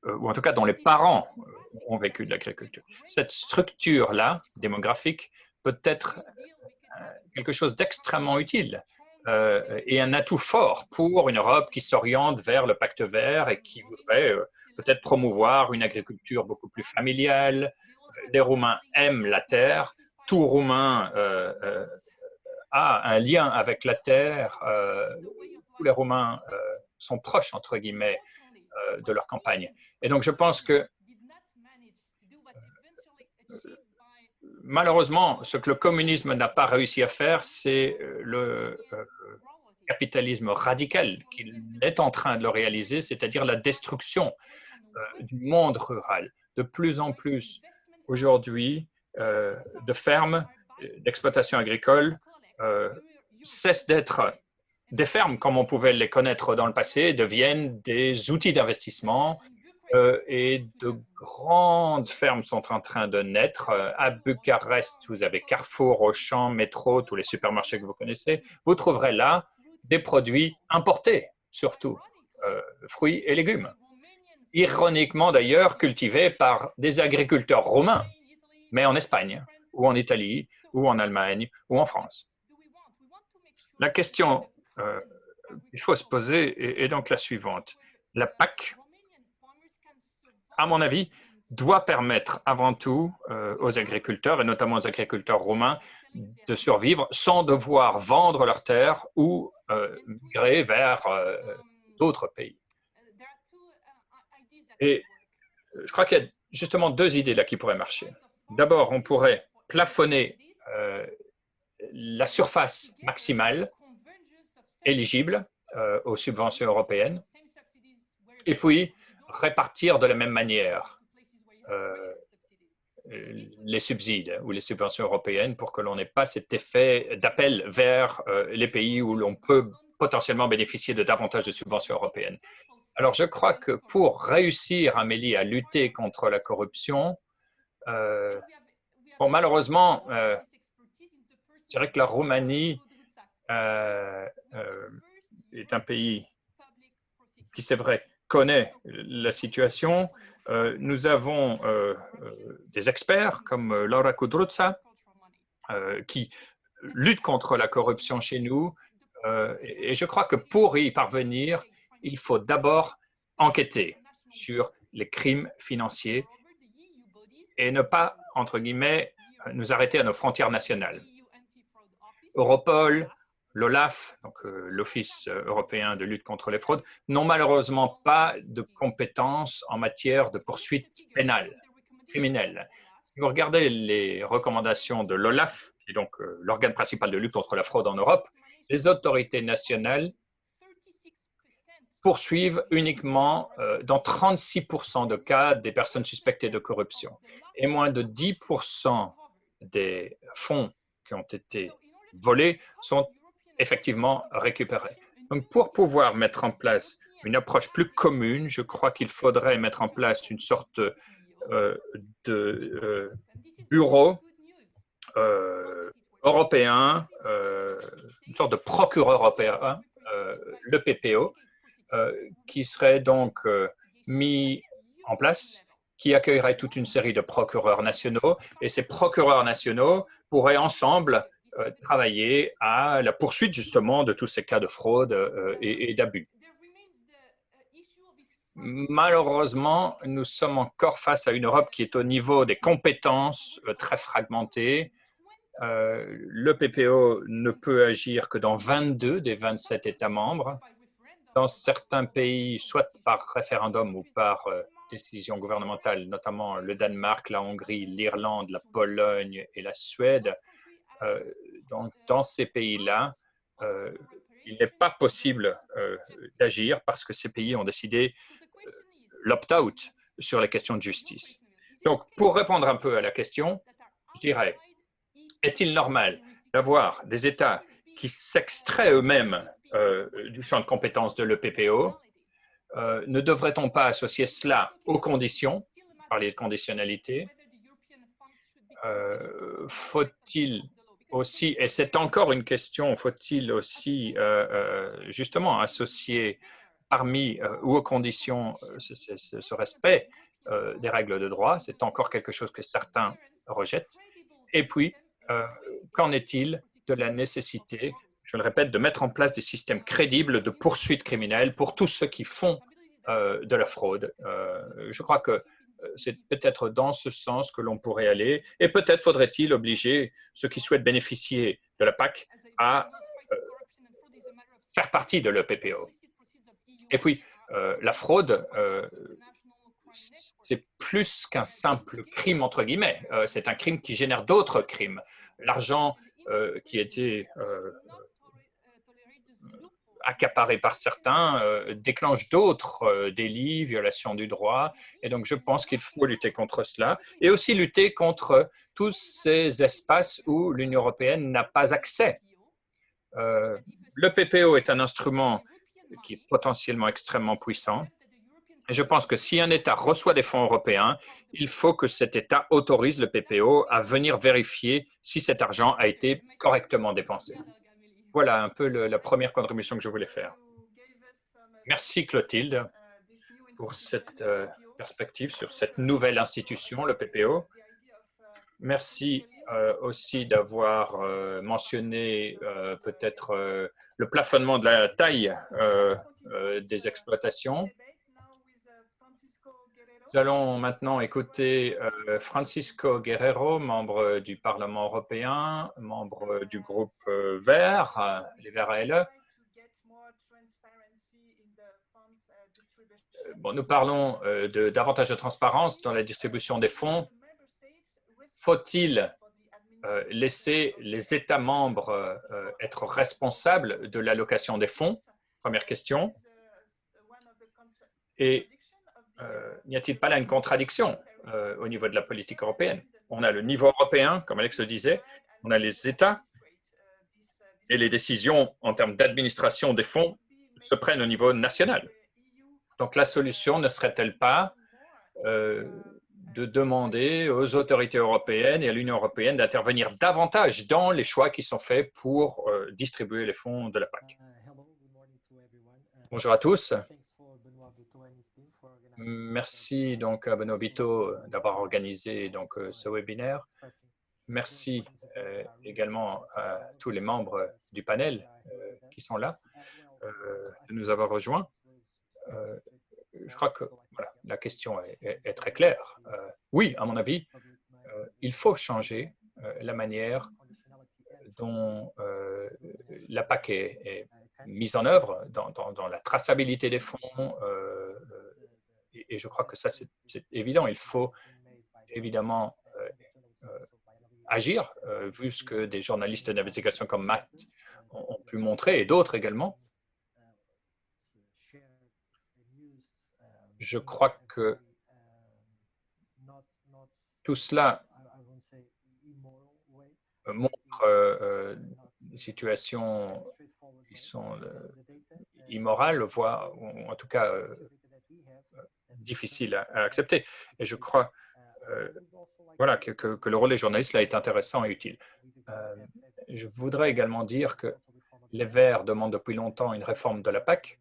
euh, ou en tout cas dont les parents euh, ont vécu de l'agriculture. Cette structure-là, démographique, peut être euh, quelque chose d'extrêmement utile et un atout fort pour une Europe qui s'oriente vers le pacte vert et qui voudrait peut-être promouvoir une agriculture beaucoup plus familiale. Les Roumains aiment la terre. Tout Roumain a un lien avec la terre. tous les Roumains sont proches, entre guillemets, euh, de leur campagne. Et donc, je pense que malheureusement, ce que le communisme n'a pas réussi à faire, c'est euh, le euh, capitalisme radical qu'il est en train de le réaliser, c'est-à-dire la destruction du monde rural. De plus en plus, aujourd'hui, de fermes, d'exploitation agricole cessent d'être des fermes, comme on pouvait les connaître dans le passé, deviennent des outils d'investissement euh, et de grandes fermes sont en train de naître. Euh, à Bucarest, vous avez Carrefour, Auchan, Métro, tous les supermarchés que vous connaissez. Vous trouverez là des produits importés, surtout euh, fruits et légumes. Ironiquement d'ailleurs, cultivés par des agriculteurs romains, mais en Espagne, ou en Italie, ou en Allemagne, ou en France. La question euh, il faut se poser est, donc la suivante. La PAC, à mon avis, doit permettre avant tout euh, aux agriculteurs, et notamment aux agriculteurs romains, de survivre sans devoir vendre leurs terres ou euh, migrer vers d'autres pays. Et je crois qu'il y a justement deux idées là qui pourraient marcher. D'abord, on pourrait plafonner la surface maximale éligibles euh, aux subventions européennes et puis répartir de la même manière euh, les subsides ou les subventions européennes pour que l'on n'ait pas cet effet d'appel vers euh, les pays où l'on peut potentiellement bénéficier de davantage de subventions européennes. Alors, je crois que pour réussir, Amélie, à lutter contre la corruption, bon, malheureusement, je dirais que la Roumanie euh, euh, est un pays qui, c'est vrai, connaît la situation. Euh, nous avons des experts comme Laura Kudruza qui luttent contre la corruption chez nous. et je crois que pour y parvenir, il faut d'abord enquêter sur les crimes financiers et ne pas, entre guillemets, nous arrêter à nos frontières nationales. Europol, l'OLAF, euh, l'Office euh, européen de lutte contre les fraudes, n'ont malheureusement pas de compétences en matière de poursuite pénale, criminelle. Si vous regardez les recommandations de l'OLAF, qui est donc euh, l'organe principal de lutte contre la fraude en Europe, les autorités nationales poursuivent uniquement dans 36 de cas des personnes suspectées de corruption. Et moins de 10 des fonds qui ont été volés sont effectivement récupérer. Donc, pour pouvoir mettre en place une approche plus commune, je crois qu'il faudrait mettre en place une sorte euh, de euh, bureau euh, européen, une sorte de procureur européen, le PPO, qui serait donc mis en place, qui accueillerait toute une série de procureurs nationaux, et ces procureurs nationaux pourraient ensemble euh, travailler à la poursuite justement de tous ces cas de fraude euh, et, d'abus. Malheureusement, nous sommes encore face à une Europe qui est au niveau des compétences euh, très fragmentées. le PPO ne peut agir que dans 22 des 27 États membres. Dans certains pays, soit par référendum ou par décision gouvernementale, notamment le Danemark, la Hongrie, l'Irlande, la Pologne et la Suède, euh, dans, dans, ces pays-là, euh, il n'est pas possible euh, d'agir parce que ces pays ont décidé l'opt-out sur les questions de justice. Donc, pour répondre un peu à la question, je dirais, est-il normal d'avoir des États qui s'extraient eux-mêmes du champ de compétences de l'EPPO Ne devrait-on pas associer cela aux conditions, parler de conditionnalité, faut-il aussi, et c'est encore une question, faut-il aussi justement associer parmi ou aux conditions ce, respect des règles de droit, c'est encore quelque chose que certains rejettent. Et puis, qu'en est-il de la nécessité, je le répète, de mettre en place des systèmes crédibles de poursuites criminelles pour tous ceux qui font de la fraude Je crois que c'est peut-être dans ce sens que l'on pourrait aller. Et peut-être faudrait-il obliger ceux qui souhaitent bénéficier de la PAC à euh, faire partie de l'EPPO. Et puis, euh, la fraude, euh, c'est plus qu'un simple crime, entre guillemets. c'est un crime qui génère d'autres crimes. L'argent qui était accaparé par certains, euh, déclenche d'autres euh, délits, violations du droit. Et donc, je pense qu'il faut lutter contre cela et aussi lutter contre tous ces espaces où l'Union européenne n'a pas accès. Euh, le PPO est un instrument qui est potentiellement extrêmement puissant. Et je pense que si un État reçoit des fonds européens, il faut que cet État autorise le PPO à venir vérifier si cet argent a été correctement dépensé. Voilà un peu la première contribution que je voulais faire. Merci Clotilde pour cette euh, perspective sur cette nouvelle institution, le PPO. Merci euh, aussi d'avoir euh, mentionné peut-être le plafonnement de la taille des exploitations. Nous allons maintenant écouter euh, Francisco Guerrero, membre du Parlement européen, membre du groupe euh, Vert, euh, les Verts ALE. Bon, nous parlons de davantage de transparence dans la distribution des fonds. Faut-il laisser les États membres être responsables de l'allocation des fonds? Première question. Et euh, n'y a-t-il pas là une contradiction euh, au niveau de la politique européenne? On a le niveau européen, comme Alex le disait, on a les États et les décisions en termes d'administration des fonds se prennent au niveau national. Donc la solution ne serait-elle pas euh, de demander aux autorités européennes et à l'Union européenne d'intervenir davantage dans les choix qui sont faits pour distribuer les fonds de la PAC? Bonjour à tous. Merci donc à Benoît Bito d'avoir organisé donc euh, ce webinaire. Merci euh, également à tous les membres du panel euh, qui sont là de nous avoir rejoints. je crois que la question est, très claire. oui, à mon avis, il faut changer la manière dont la PAC est, mise en œuvre dans la traçabilité des fonds, et, je crois que ça, c'est évident. Il faut évidemment euh, euh, agir, euh, vu ce que des journalistes d'investigation comme Matt ont, pu montrer, et d'autres également. Je crois que tout cela montre des situations qui sont immorales, voire en tout cas difficile à, accepter. Et je crois euh, voilà, que, le rôle des journalistes là est intéressant et utile. Euh, je voudrais également dire que les Verts demandent depuis longtemps une réforme de la PAC,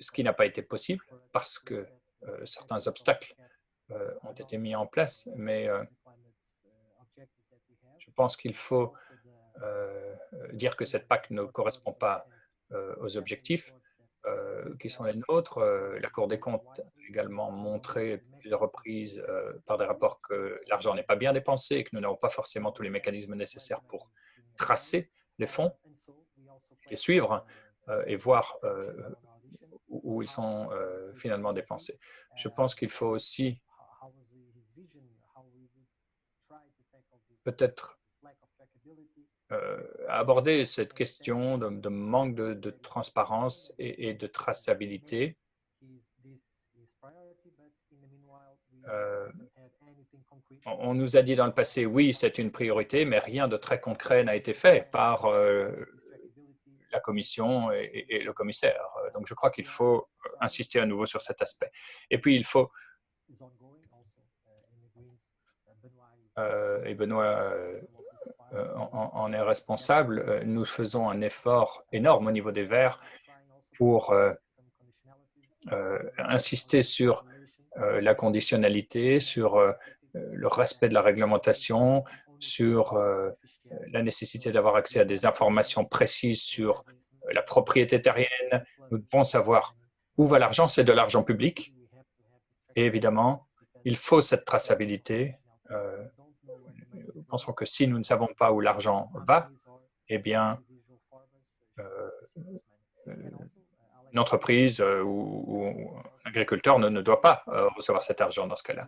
ce qui n'a pas été possible parce que euh, certains obstacles ont été mis en place, mais je pense qu'il faut dire que cette PAC ne correspond pas aux objectifs qui sont les nôtres. Euh, la Cour des comptes a également montré plusieurs reprises euh, par des rapports que l'argent n'est pas bien dépensé et que nous n'avons pas forcément tous les mécanismes nécessaires pour tracer les fonds, les suivre et voir où ils sont finalement dépensés. Je pense qu'il faut aussi peut-être euh, aborder cette question de, manque de, transparence et, de traçabilité. Euh, on nous a dit dans le passé, oui, c'est une priorité, mais rien de très concret n'a été fait par euh, la Commission et, et, le commissaire. Donc, je crois qu'il faut insister à nouveau sur cet aspect. Et puis, il faut et Benoît en, est responsable, nous faisons un effort énorme au niveau des Verts pour insister sur la conditionnalité, sur le respect de la réglementation, sur la nécessité d'avoir accès à des informations précises sur la propriété terrienne. Nous devons savoir où va l'argent, c'est de l'argent public. Et évidemment, il faut cette traçabilité. Euh, pensons que si nous ne savons pas où l'argent va, eh bien, euh, une entreprise euh, ou, un agriculteur ne, doit pas recevoir cet argent dans ce cas-là.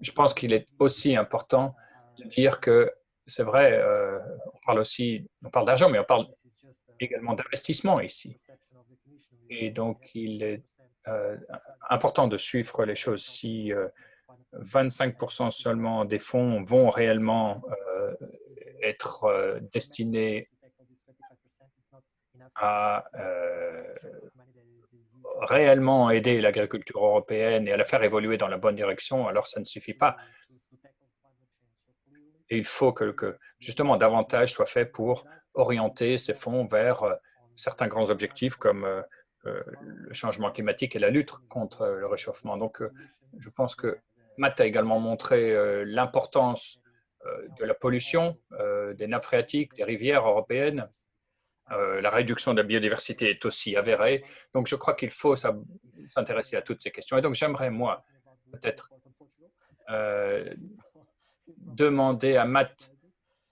Je pense qu'il est aussi important de dire que c'est vrai, on parle aussi, on parle d'argent, mais on parle également d'investissement ici. Et donc, il est euh, important de suivre les choses. Si 25 euh, seulement des fonds vont réellement euh, être destinés à réellement aider l'agriculture européenne et à la faire évoluer dans la bonne direction, alors ça ne suffit pas. Et il faut que, justement davantage soit fait pour orienter ces fonds vers euh, certains grands objectifs comme euh, euh, le changement climatique et la lutte contre le réchauffement. Donc, je pense que Matt a également montré l'importance de la pollution des nappes phréatiques, des rivières européennes. la réduction de la biodiversité est aussi avérée. Donc, je crois qu'il faut s'intéresser à toutes ces questions. Et donc, j'aimerais, moi, peut-être demander à Matt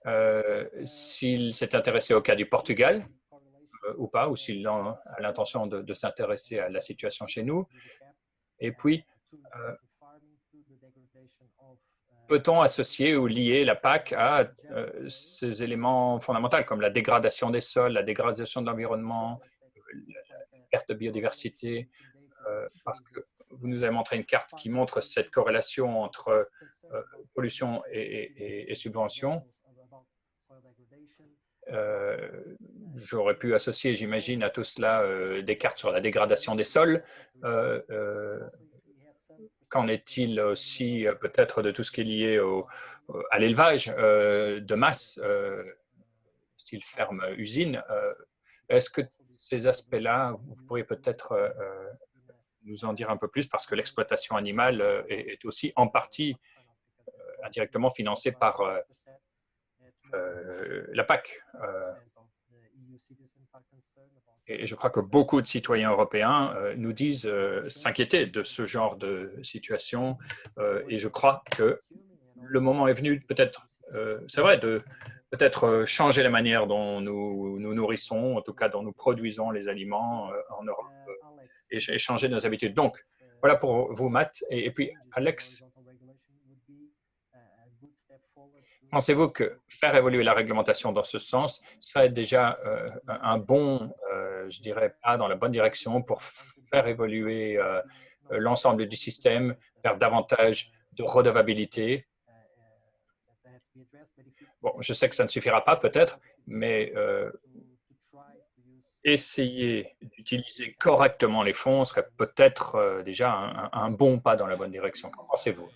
euh, s'il s'est intéressé au cas du Portugal euh, ou pas, ou s'il a l'intention de, s'intéresser à la situation chez nous. Et puis, euh, peut-on associer ou lier la PAC à ces éléments fondamentaux comme la dégradation des sols, la dégradation de l'environnement, la perte de biodiversité, parce que vous nous avez montré une carte qui montre cette corrélation entre pollution et, et subvention. Euh, j'aurais pu associer, j'imagine, à tout cela euh, des cartes sur la dégradation des sols. Euh, qu'en est-il aussi peut-être de tout ce qui est lié au, à l'élevage de masse, style ferme-usine Est-ce que ces aspects-là, vous pourriez peut-être nous en dire un peu plus parce que l'exploitation animale est, aussi en partie indirectement financée par euh, la PAC. Euh, et je crois que beaucoup de citoyens européens euh, nous disent s'inquiéter de ce genre de situation. et je crois que le moment est venu peut-être, c'est vrai, de peut-être changer la manière dont nous nous nourrissons, en tout cas dont nous produisons les aliments en Europe et, changer nos habitudes. Donc, voilà pour vous, Matt. et puis, Alex, Pensez-vous que faire évoluer la réglementation dans ce sens serait déjà euh, un bon, euh, je dirais, pas dans la bonne direction pour faire évoluer euh, l'ensemble du système vers davantage de redevabilité? Bon, je sais que ça ne suffira pas peut-être, mais essayer d'utiliser correctement les fonds serait peut-être déjà un, un bon pas dans la bonne direction. Qu'en pensez-vous?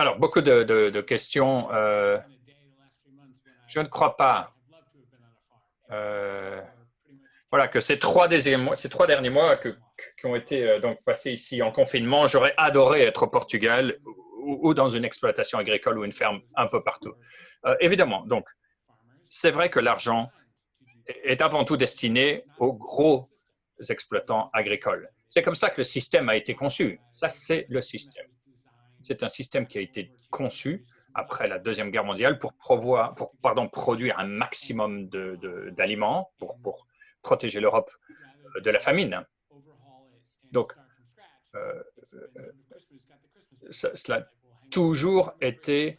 Alors, beaucoup de, questions. Euh, je ne crois pas euh, voilà, que ces trois, derniers mois qui ont été euh, donc passés ici en confinement, j'aurais adoré être au Portugal ou, dans une exploitation agricole ou une ferme un peu partout. évidemment, donc, c'est vrai que l'argent est avant tout destiné aux gros exploitants agricoles. C'est comme ça que le système a été conçu. Ça, c'est le système. C'est un système qui a été conçu après la Deuxième Guerre mondiale pour, pour pardon, produire un maximum d'aliments pour, pour, protéger l'Europe euh, de la famine. Donc, euh, euh, cela a toujours été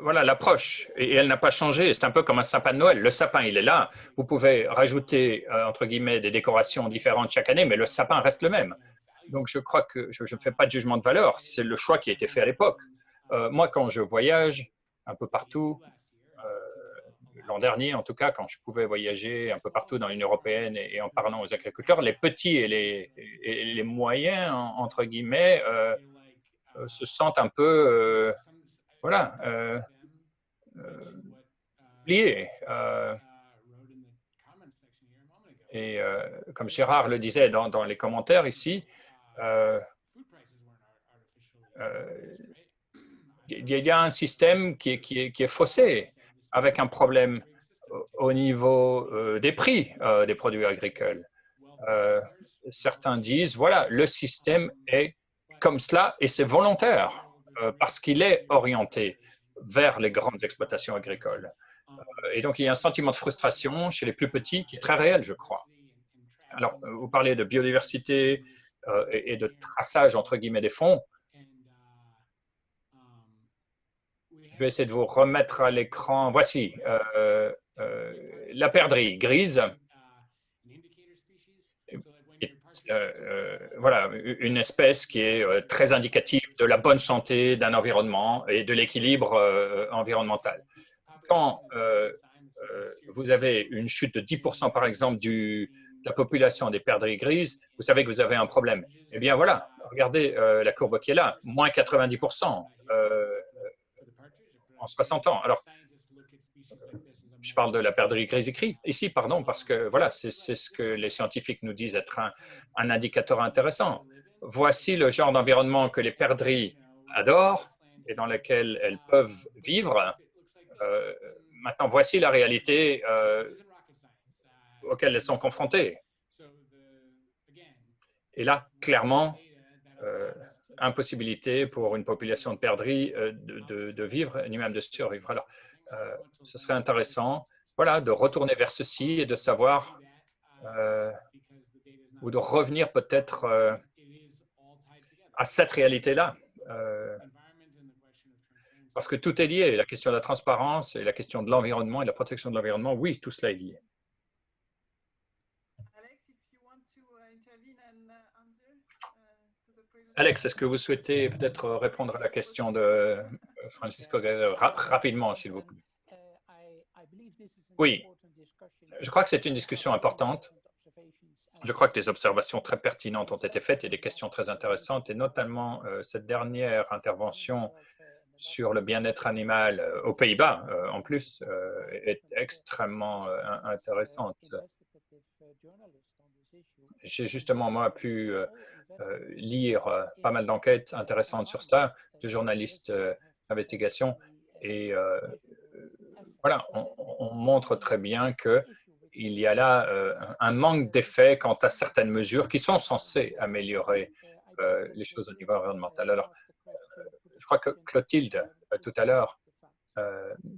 voilà l'approche et, elle n'a pas changé. C'est un peu comme un sapin de Noël. Le sapin, il est là. Vous pouvez rajouter entre guillemets des décorations différentes chaque année, mais le sapin reste le même. Donc, je crois que je ne fais pas de jugement de valeur. C'est le choix qui a été fait à l'époque. Euh, moi, quand je voyage un peu partout, euh, l'an dernier, en tout cas, quand je pouvais voyager un peu partout dans l'Union européenne et, en parlant aux agriculteurs, les petits et les, moyens, entre guillemets, euh, se sentent un peu, voilà, liés. et comme Gérard le disait dans les commentaires ici, il y a un système qui est, qui est, qui est faussé avec un problème au niveau euh, des prix euh, des produits agricoles. Euh, certains disent, voilà, le système est comme cela et c'est volontaire parce qu'il est orienté vers les grandes exploitations agricoles. et donc, il y a un sentiment de frustration chez les plus petits qui est très réel, je crois. Alors, vous parlez de biodiversité et de traçage, entre guillemets, des fonds. Je vais essayer de vous remettre à l'écran. Voici euh, euh, la perdrix grise. Euh, voilà, une espèce qui est très indicative de la bonne santé d'un environnement et de l'équilibre environnemental. Quand vous avez une chute de 10% par exemple du, la population des perdrix grises, vous savez que vous avez un problème. Eh bien voilà, regardez la courbe qui est là, moins 90% en 60 ans. Alors, je parle de la perdrix grise ici, pardon, parce que voilà, c'est ce que les scientifiques nous disent être un, indicateur intéressant. Voici le genre d'environnement que les perdrix adorent et dans lequel elles peuvent vivre. Euh, maintenant, voici la réalité auquel elles sont confrontées. Et là, clairement, euh, impossibilité pour une population de perdrix euh, de, vivre, ni même de survivre. Alors, euh, ce serait intéressant voilà, de retourner vers ceci et de savoir ou de revenir peut-être à cette réalité-là. parce que tout est lié, la question de la transparence et la question de l'environnement et la protection de l'environnement, oui, tout cela est lié. Alex, est-ce que vous souhaitez peut-être répondre à la question de euh, Francisco rapidement, s'il vous plaît? Oui, je crois que c'est une discussion importante. Je crois que des observations très pertinentes ont été faites et des questions très intéressantes, et notamment euh, cette dernière intervention sur le bien-être animal euh, aux Pays-Bas, en plus, est extrêmement intéressante. J'ai justement, moi, pu euh, lire euh, pas mal d'enquêtes intéressantes sur cela, de journalistes euh, d'investigation. Et voilà, on, montre très bien qu'il y a là un manque d'effet quant à certaines mesures qui sont censées améliorer les choses au niveau environnemental. Alors, je crois que Clotilde, tout à l'heure,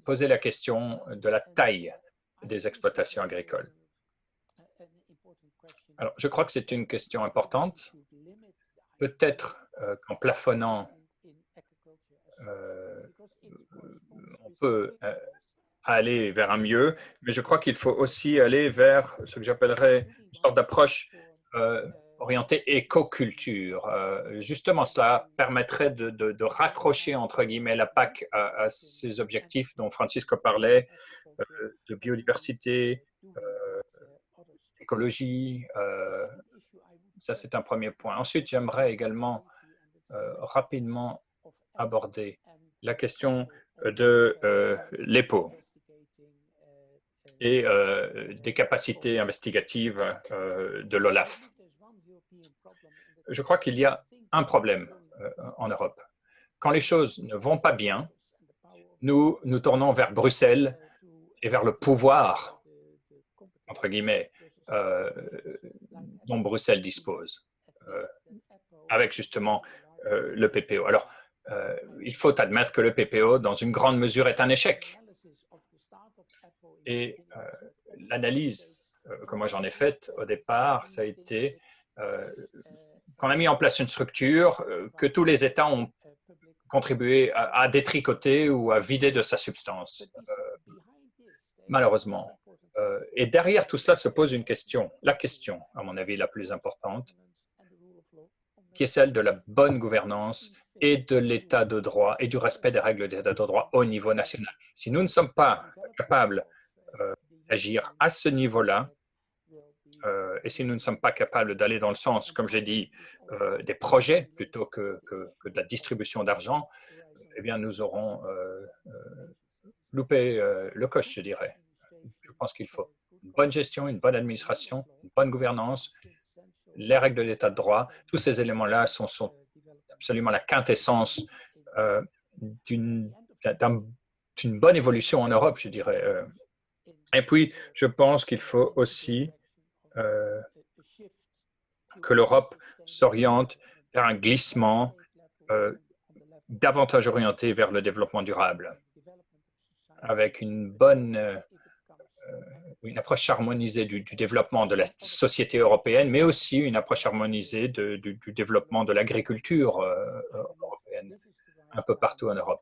posait la question de la taille des exploitations agricoles. Alors, je crois que c'est une question importante peut-être euh, qu'en plafonnant, euh, on peut euh, aller vers un mieux, mais je crois qu'il faut aussi aller vers ce que j'appellerais une sorte d'approche orientée écoculture. justement, cela permettrait de, raccrocher, entre guillemets, la PAC à, ces objectifs dont Francisco parlait, de biodiversité, écologie, ça, c'est un premier point. Ensuite, j'aimerais également euh, rapidement aborder la question de euh, l'EPO et euh, des capacités investigatives de l'OLAF. Je crois qu'il y a un problème en Europe. Quand les choses ne vont pas bien, nous nous tournons vers Bruxelles et vers le pouvoir, entre guillemets, dont Bruxelles dispose, euh, avec justement euh, le PPO. Alors, euh, il faut admettre que le PPO, dans une grande mesure, est un échec. Et l'analyse que moi j'en ai faite au départ, ça a été qu'on a mis en place une structure que tous les États ont contribué à, détricoter ou à vider de sa substance, malheureusement. Euh, et derrière tout cela se pose une question, la question, à mon avis, la plus importante, qui est celle de la bonne gouvernance et de l'état de droit et du respect des règles d'état de droit au niveau national. Si nous ne sommes pas capables agir à ce niveau-là. et si nous ne sommes pas capables d'aller dans le sens, comme j'ai dit, des projets plutôt que, que, que de la distribution d'argent, eh bien, nous aurons loupé le coche, je dirais. Je pense qu'il faut une bonne gestion, une bonne administration, une bonne gouvernance, les règles de l'état de droit. Tous ces éléments-là sont, absolument la quintessence euh, d'une bonne évolution en Europe, je dirais. Euh. Et puis, je pense qu'il faut aussi euh, que l'Europe s'oriente vers un glissement davantage orienté vers le développement durable, avec une bonne une approche harmonisée du, développement de la société européenne, mais aussi une approche harmonisée du, développement de l'agriculture euh, européenne un peu partout en Europe.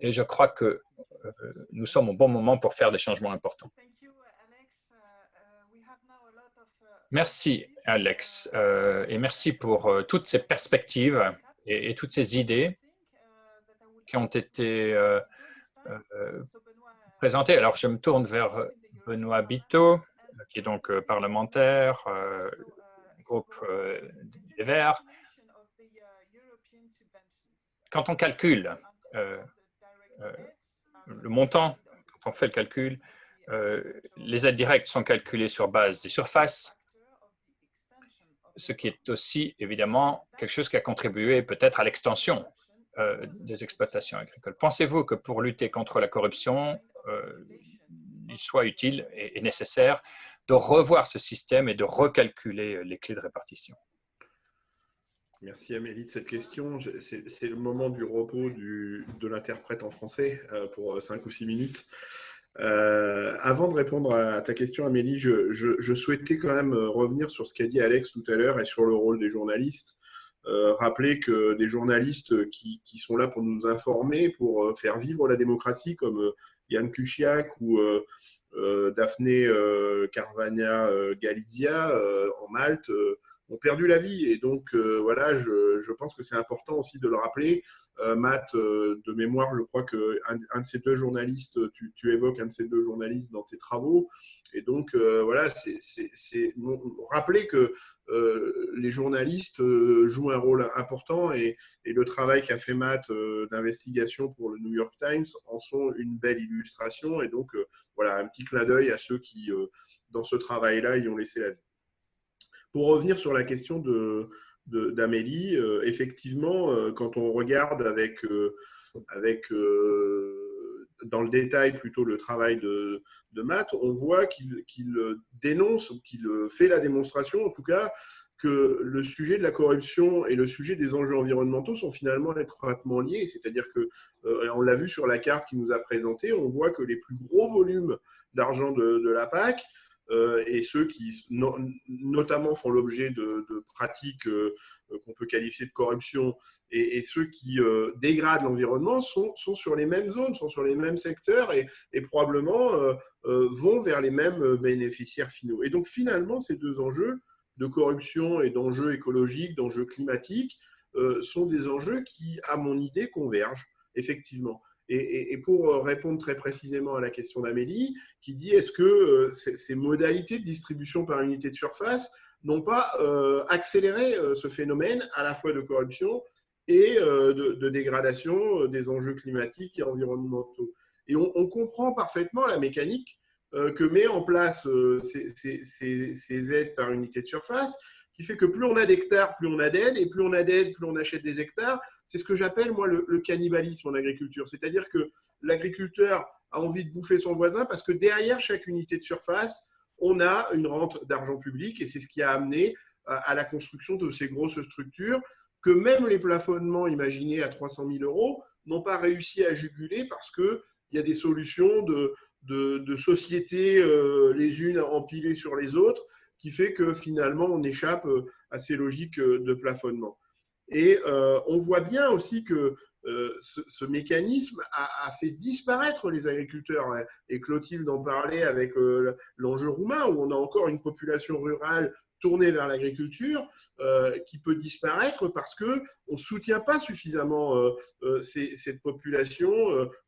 Et je crois que euh, nous sommes au bon moment pour faire des changements importants. Merci, Alex, euh, et merci pour toutes ces perspectives et, toutes ces idées qui ont été présentées. Alors, je me tourne vers Benoît Biteau, qui est donc euh, parlementaire, euh, groupe euh, des Verts. Quand on calcule le montant, quand on fait le calcul, les aides directes sont calculées sur base des surfaces, ce qui est aussi évidemment quelque chose qui a contribué peut-être à l'extension des exploitations agricoles. Pensez-vous que pour lutter contre la corruption, il soit utile et, nécessaire de revoir ce système et de recalculer euh, les clés de répartition. Merci Amélie de cette question. C'est le moment du repos de l'interprète en français euh, pour 5 ou 6 minutes. Euh, avant de répondre à ta question, Amélie, je, souhaitais quand même revenir sur ce qu'a dit Alex tout à l'heure et sur le rôle des journalistes. rappeler que des journalistes qui, qui, sont là pour nous informer, pour faire vivre la démocratie, comme Yann Kuciak ou euh, Daphné euh, Carvania euh, Galizia en Malte ont perdu la vie. Et donc, voilà, je, pense que c'est important aussi de le rappeler. Matt, de mémoire, je crois qu'un un de ces deux journalistes, tu, tu, évoques un de ces deux journalistes dans tes travaux. Et donc, voilà, c'est rappeler que euh, les journalistes euh, jouent un rôle important et, le travail qu'a fait Matt euh, d'investigation pour le New York Times en sont une belle illustration. Et donc, voilà, un petit clin d'œil à ceux qui, dans ce travail-là, y ont laissé la vie. Pour revenir sur la question d'Amélie, effectivement, quand on regarde avec, avec dans le détail plutôt le travail de, de Matt, on voit qu'il dénonce, qu'il fait la démonstration en tout cas, que le sujet de la corruption et le sujet des enjeux environnementaux sont finalement étroitement liés. C'est-à-dire que, euh, on l'a vu sur la carte qu'il nous a présentée, on voit que les plus gros volumes d'argent de, de, la PAC euh, et ceux qui notamment font l'objet de, pratiques euh, qu'on peut qualifier de corruption et, ceux qui euh, dégradent l'environnement sont, sur les mêmes zones, sont sur les mêmes secteurs et, probablement vont vers les mêmes bénéficiaires finaux. Et donc finalement, ces deux enjeux de corruption et d'enjeux écologiques, d'enjeux climatiques, sont des enjeux qui, à mon idée, convergent effectivement. Et, pour euh, répondre très précisément à la question d'Amélie, qui dit est-ce que euh, ces modalités de distribution par unité de surface n'ont pas euh, accéléré ce phénomène à la fois de corruption et de, dégradation des enjeux climatiques et environnementaux? Et on, comprend parfaitement la mécanique que met en place ces, ces, aides par unité de surface, qui fait que plus on a d'hectares, plus on a d'aides, et plus on a d'aides, plus on achète des hectares, c'est ce que j'appelle, moi, le, cannibalisme en agriculture. C'est-à-dire que l'agriculteur a envie de bouffer son voisin parce que derrière chaque unité de surface, on a une rente d'argent public et c'est ce qui a amené à, la construction de ces grosses structures que même les plafonnements imaginés à 300 000 euros n'ont pas réussi à juguler parce qu'il y a des solutions de, sociétés euh, les unes empilées sur les autres qui fait que finalement on échappe euh, à ces logiques euh, de plafonnement. Et euh, on voit bien aussi que euh, ce, mécanisme a, fait disparaître les agriculteurs. Et Clotilde en parlait avec euh, l'enjeu roumain, où on a encore une population rurale tournée vers l'agriculture qui peut disparaître parce qu'on ne soutient pas suffisamment cette population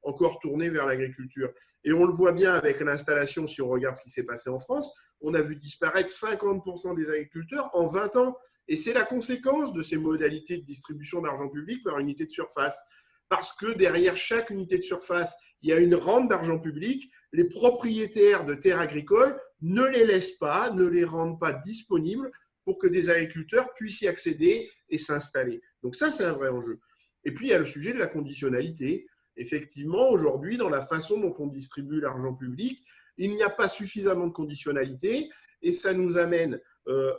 encore tournée vers l'agriculture. Et on le voit bien avec l'installation, si on regarde ce qui s'est passé en France, on a vu disparaître 50% des agriculteurs en 20 ans. Et c'est la conséquence de ces modalités de distribution d'argent public par unité de surface. Parce que derrière chaque unité de surface, il y a une rente d'argent public. Les propriétaires de terres agricoles ne les laissent pas, ne les rendent pas disponibles pour que des agriculteurs puissent y accéder et s'installer. Donc ça, c'est un vrai enjeu. Et puis, il y a le sujet de la conditionnalité. Effectivement, aujourd'hui, dans la façon dont on distribue l'argent public, il n'y a pas suffisamment de conditionnalité et ça nous amène euh,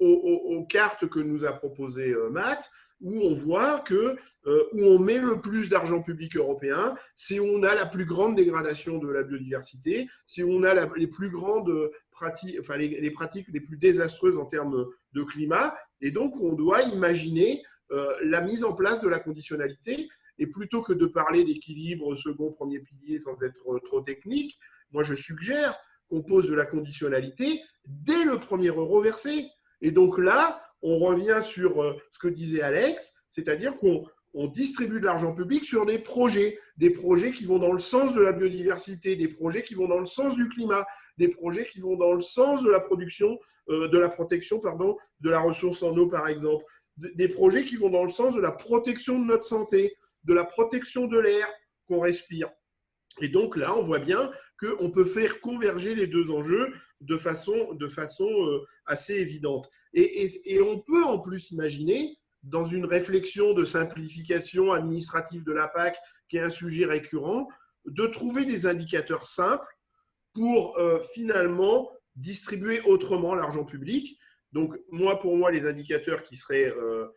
aux, cartes que nous a proposées euh, Matt, où on voit que euh, où on met le plus d'argent public européen, c'est où on a la plus grande dégradation de la biodiversité, c'est où on a les plus grandes pratiques, enfin les, pratiques les plus désastreuses en termes de climat, et donc on doit imaginer euh, la mise en place de la conditionnalité. Et plutôt que de parler d'équilibre second, premier pilier sans être trop technique, moi je suggère qu'on pose de la conditionnalité dès le premier euro versé. Et donc là, on revient sur euh, ce que disait Alex, c'est-à-dire qu'on distribue de l'argent public sur des projets, des projets qui vont dans le sens de la biodiversité, des projets qui vont dans le sens du climat, des projets qui vont dans le sens de la production, euh, de la protection, de la ressource en eau, par exemple, des projets qui vont dans le sens de la protection de notre santé, de la protection de l'air qu'on respire. Et donc là, on voit bien qu'on peut faire converger les deux enjeux de façon, de façon euh, assez évidente. Et, on peut en plus imaginer, dans une réflexion de simplification administrative de la PAC, qui est un sujet récurrent, de trouver des indicateurs simples pour euh, finalement distribuer autrement l'argent public. Donc, moi, pour moi, les indicateurs qui seraient euh,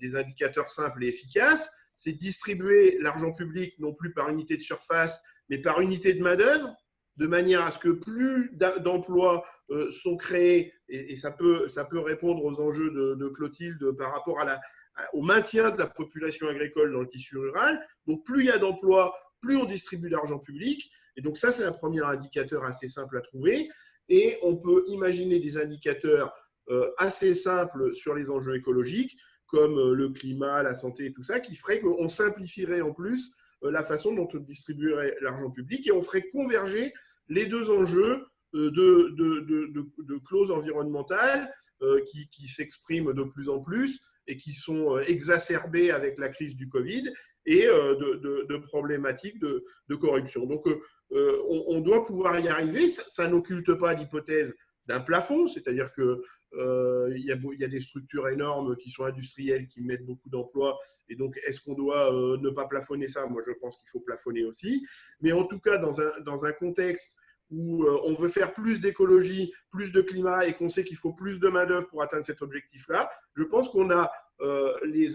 des indicateurs simples et efficaces, c'est distribuer l'argent public non plus par unité de surface, mais par unité de main-d'œuvre, de manière à ce que plus d'emplois euh, sont créés, et, ça, peut, répondre aux enjeux de, Clotilde par rapport au maintien de la population agricole dans le tissu rural. Donc, plus il y a d'emplois, plus on distribue d'argent public. Et donc, ça, c'est un premier indicateur assez simple à trouver. Et on peut imaginer des indicateurs euh, assez simples sur les enjeux écologiques, comme euh, le climat, la santé et tout ça, qui ferait qu'on simplifierait en plus euh, la façon dont on distribuerait l'argent public et on ferait converger les deux enjeux euh, de, clauses environnementales qui, qui s'expriment de plus en plus et qui sont exacerbées avec la crise du Covid et de, problématiques de, corruption. Donc, on, doit pouvoir y arriver. Ça, n'occulte pas l'hypothèse d'un plafond, c'est-à-dire que euh, il, y a, des structures énormes qui sont industrielles, qui mettent beaucoup d'emplois. Et donc, est-ce qu'on doit euh, ne pas plafonner ça? Moi, je pense qu'il faut plafonner aussi. Mais en tout cas, dans un, dans un contexte où euh, on veut faire plus d'écologie, plus de climat et qu'on sait qu'il faut plus de main-d'œuvre pour atteindre cet objectif-là, je pense qu'on a les,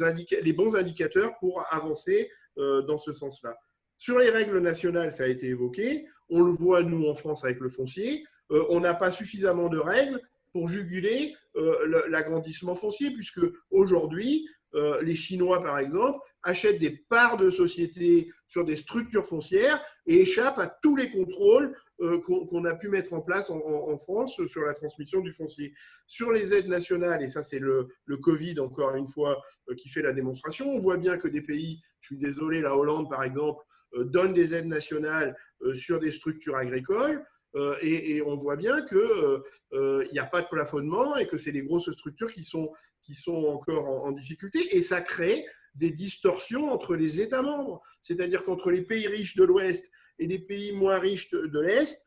les, bons indicateurs pour avancer dans ce sens-là. Sur les règles nationales, ça a été évoqué. On le voit, nous, en France, avec le foncier. On n'a pas suffisamment de règles pour juguler euh, l'agrandissement foncier, puisque aujourd'hui, euh, les Chinois, par exemple, achètent des parts de sociétés sur des structures foncières et échappent à tous les contrôles euh, qu'on a pu mettre en place en, France sur la transmission du foncier. Sur les aides nationales, et ça c'est le, le, Covid encore une fois qui fait la démonstration, on voit bien que des pays, je suis désolé, la Hollande par exemple, donne des aides nationales sur des structures agricoles. Euh, et, on voit bien qu'il euh, euh, n'y a pas de plafonnement et que c'est les grosses structures qui sont, qui sont encore en, difficulté. Et ça crée des distorsions entre les États membres. C'est-à-dire qu'entre les pays riches de l'Ouest et les pays moins riches de, l'Est,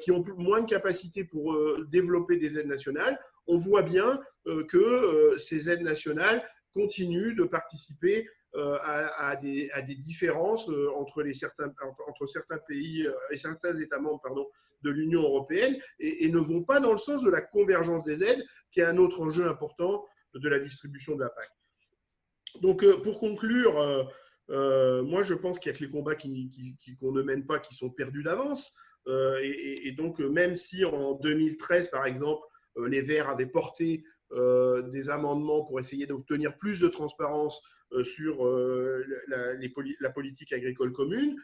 qui ont moins de capacité pour développer des aides nationales, on voit bien que ces aides nationales continuent de participer euh, à, des, différences euh, entre, certains, pays euh, et certains États membres de l'Union européenne et, ne vont pas dans le sens de la convergence des aides, qui est un autre enjeu important de la distribution de la PAC. Donc, pour conclure, moi, je pense qu'il y a que les combats qu'on qui, ne mène pas qui sont perdus d'avance. et, donc, même si en 2013, par exemple, les Verts avaient porté des amendements pour essayer d'obtenir plus de transparence euh, sur euh, la, politique agricole commune.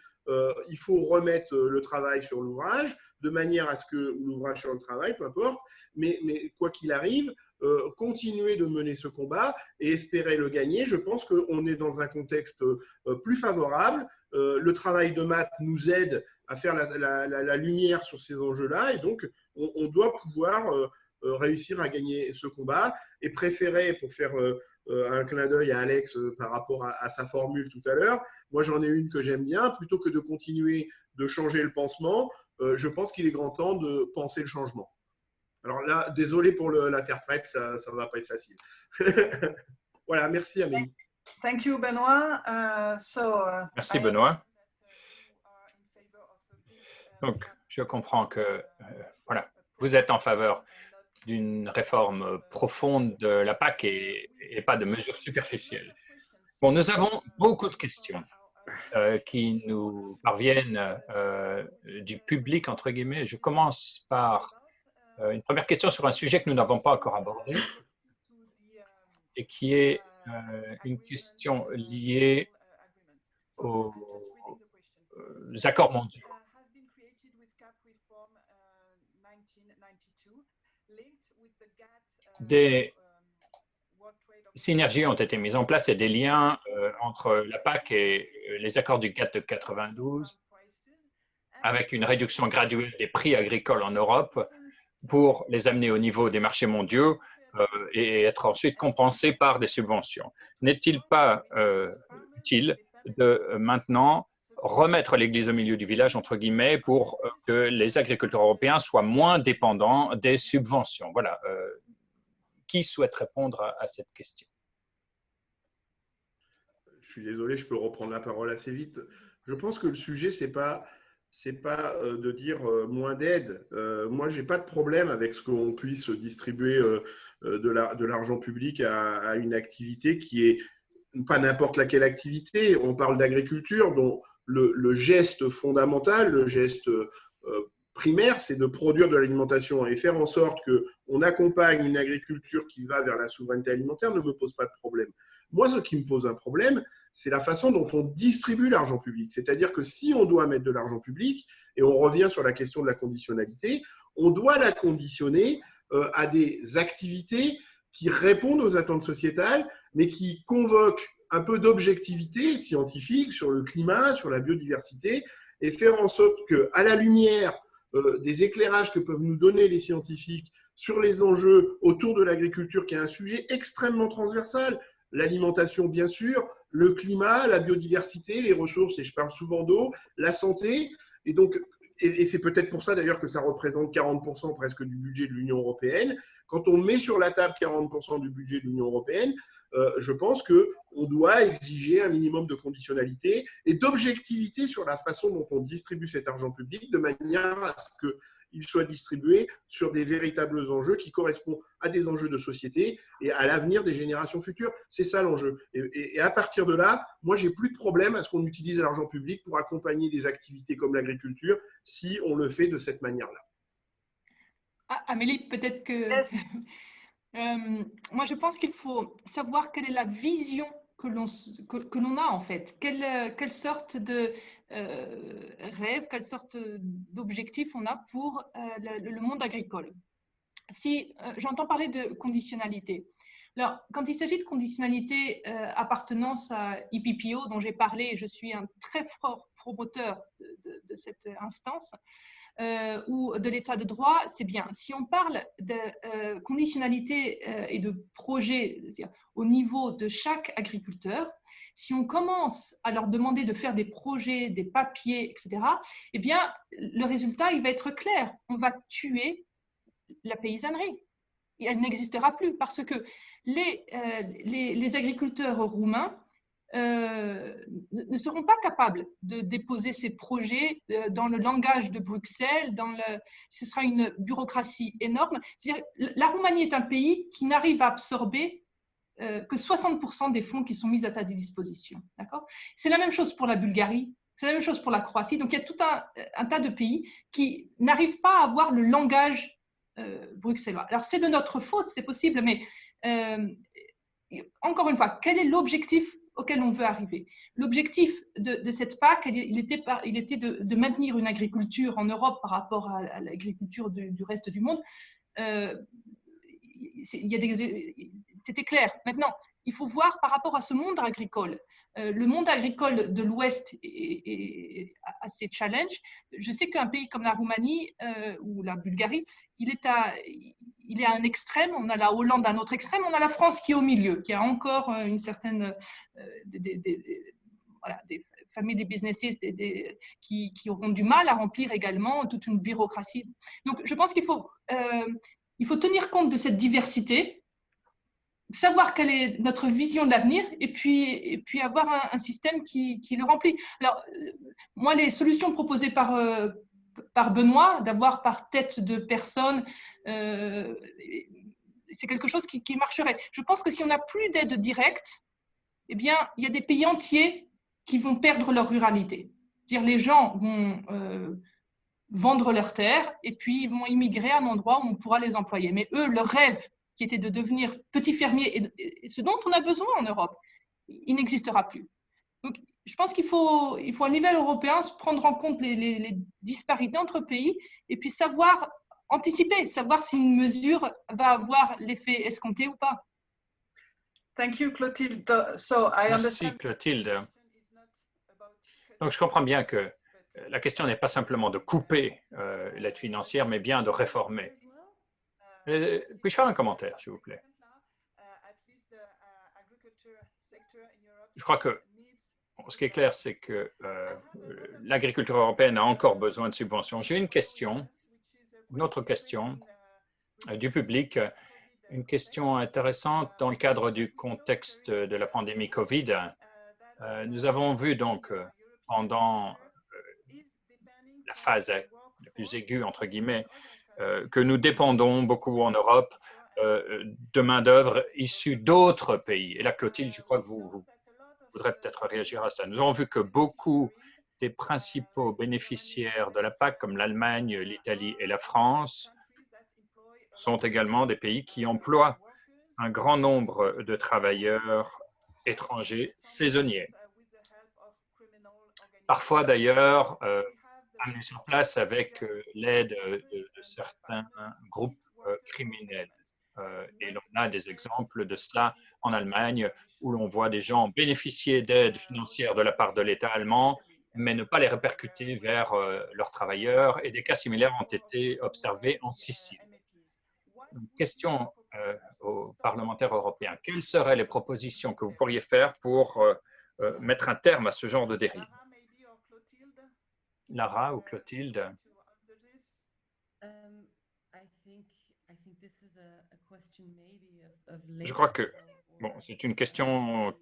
il faut remettre le travail sur l'ouvrage, de manière à ce que l'ouvrage sur le travail, peu importe, mais quoi qu'il arrive, continuer de mener ce combat et espérer le gagner. Je pense qu'on est dans un contexte plus favorable. le travail de maths nous aide à faire la, lumière sur ces enjeux-là et donc on, doit pouvoir réussir à gagner ce combat et préférer, pour faire euh, un clin d'œil à Alex euh, par rapport à, sa formule tout à l'heure. Moi, j'en ai une que j'aime bien. Plutôt que de continuer de changer le pansement, euh, je pense qu'il est grand temps de penser le changement. Alors là, désolé pour l'interprète, ça ne va pas être facile. voilà, merci Amélie. Thank you, Benoît. Uh, so, uh, merci, Benoît. Donc, je comprends que voilà, vous êtes en faveur d'une réforme profonde de la PAC et, pas de mesures superficielles. Bon, nous avons beaucoup de questions euh, qui nous parviennent euh, du public, entre guillemets. Je commence par euh, une première question sur un sujet que nous n'avons pas encore abordé et qui est une question liée aux accords mondiaux. Des synergies ont été mises en place et des liens euh, entre la PAC et euh, les accords du GATT de 92 avec une réduction graduelle des prix agricoles en Europe pour les amener au niveau des marchés mondiaux euh, et être ensuite compensés par des subventions. N'est-il pas utile de maintenant remettre l'église au milieu du village, entre guillemets, pour que les agriculteurs européens soient moins dépendants des subventions? Voilà, qui souhaite répondre à, cette question Je suis désolé, je peux reprendre la parole assez vite. Je pense que le sujet, ce n'est pas, pas euh, de dire euh, moins d'aide. Euh, moi, je n'ai pas de problème avec ce qu'on puisse distribuer de l'argent public à, une activité qui est pas n'importe laquelle activité. On parle d'agriculture, dont le, geste fondamental, le geste primaire, c'est de produire de l'alimentation et faire en sorte qu'on accompagne une agriculture qui va vers la souveraineté alimentaire ne me pose pas de problème. Moi, ce qui me pose un problème, c'est la façon dont on distribue l'argent public. C'est-à-dire que si on doit mettre de l'argent public, et on revient sur la question de la conditionnalité, on doit la conditionner euh, à des activités qui répondent aux attentes sociétales, mais qui convoquent un peu d'objectivité scientifique sur le climat, sur la biodiversité, et faire en sorte que, à la lumière euh, des éclairages que peuvent nous donner les scientifiques sur les enjeux autour de l'agriculture, qui est un sujet extrêmement transversal. L'alimentation, bien sûr, le climat, la biodiversité, les ressources, et je parle souvent d'eau, la santé. Et donc, et, c'est peut-être pour ça d'ailleurs que ça représente 40% presque du budget de l'Union européenne. Quand on met sur la table 40% du budget de l'Union européenne, euh, je pense qu'on doit exiger un minimum de conditionnalité et d'objectivité sur la façon dont on distribue cet argent public de manière à ce qu'il soit distribué sur des véritables enjeux qui correspondent à des enjeux de société et à l'avenir des générations futures. C'est ça l'enjeu. Et, à partir de là, moi, j'ai plus de problème à ce qu'on utilise l'argent public pour accompagner des activités comme l'agriculture si on le fait de cette manière-là. Ah, Amélie, peut-être que Euh, moi, je pense qu'il faut savoir quelle est la vision que l'on que, a en fait. Quelle, quelle sorte de euh, rêve, quelle sorte d'objectif on a pour euh, le, monde agricole. Si j'entends parler de conditionnalité, alors quand il s'agit de conditionnalité appartenance à IPPO dont j'ai parlé, je suis un très fort promoteur de, de cette instance. Euh, ou de l'état de droit, c'est bien. Si on parle de euh, conditionnalité euh, et de projet au niveau de chaque agriculteur, si on commence à leur demander de faire des projets, des papiers, etc., eh bien, le résultat, il va être clair. On va tuer la paysannerie. Elle n'existera plus parce que les, les agriculteurs roumains euh, ne seront pas capables de déposer ces projets euh, dans le langage de Bruxelles, dans le, ce sera une bureaucratie énorme. La Roumanie est un pays qui n'arrive à absorber euh, que 60% des fonds qui sont mis à ta disposition. C'est la même chose pour la Bulgarie, c'est la même chose pour la Croatie. Donc il y a tout un, un tas de pays qui n'arrivent pas à avoir le langage bruxellois. Alors c'est de notre faute, c'est possible, mais encore une fois, quel est l'objectif auquel on veut arriver. L'objectif de, cette PAC, il était, de, maintenir une agriculture en Europe par rapport à, l'agriculture du, reste du monde. Euh, c'était clair. Maintenant, il faut voir par rapport à ce monde agricole. Euh, le monde agricole de l'Ouest est, assez challenge. Je sais qu'un pays comme la Roumanie euh, ou la Bulgarie, il est, à, il est à un extrême, on a la Hollande à un autre extrême, on a la France qui est au milieu, qui a encore euh, une certaine... des, familles, des businesses qui, auront du mal à remplir également toute une bureaucratie. Donc, je pense qu'il faut, faut tenir compte de cette diversité savoir quelle est notre vision de l'avenir et puis, et puis avoir un, système qui, le remplit. Alors, euh, moi, les solutions proposées par, euh, par Benoît, d'avoir par tête de personne, euh, c'est quelque chose qui, qui, marcherait. Je pense que si on n'a plus d'aide directe, eh bien, il y a des pays entiers qui vont perdre leur ruralité. Dire les gens vont vendre leurs terres et puis ils vont immigrer à un endroit où on pourra les employer. Mais eux, leur rêve, qui était de devenir petit fermier, et, ce dont on a besoin en Europe, il n'existera plus. Donc, je pense qu'il faut, il faut à niveau européen prendre en compte les, disparités entre pays et puis savoir anticiper, savoir si une mesure va avoir l'effet escompté ou pas. Thank you, Clotilde. So, I Merci, Clotilde. Donc, je comprends bien que la question n'est pas simplement de couper euh, l'aide financière, mais bien de réformer. Euh, puis-je faire un commentaire, s'il vous plaît? Je crois que ce qui est clair, c'est que euh, l'agriculture européenne a encore besoin de subventions. J'ai une question, une autre question euh, du public, une question intéressante dans le cadre du contexte de la pandémie COVID. nous avons vu donc pendant la phase la plus aiguë, entre guillemets, que nous dépendons beaucoup en Europe euh, de main-d'œuvre issue d'autres pays. Et là, Clotilde, je crois que vous, vous voudrez peut-être réagir à ça. Nous avons vu que beaucoup des principaux bénéficiaires de la PAC, comme l'Allemagne, l'Italie et la France, sont également des pays qui emploient un grand nombre de travailleurs étrangers saisonniers. Parfois, d'ailleurs, euh, amené sur place avec euh, l'aide euh, de, certains groupes euh, criminels. et on a des exemples de cela en Allemagne où l'on voit des gens bénéficier d'aide financière de la part de l'État allemand, mais ne pas les répercuter vers leurs travailleurs. Et des cas similaires ont été observés en Sicile. question aux parlementaires européens. Quelles seraient les propositions que vous pourriez faire pour mettre un terme à ce genre de dérive? Lara ou Clotilde? Je crois que bon, c'est une question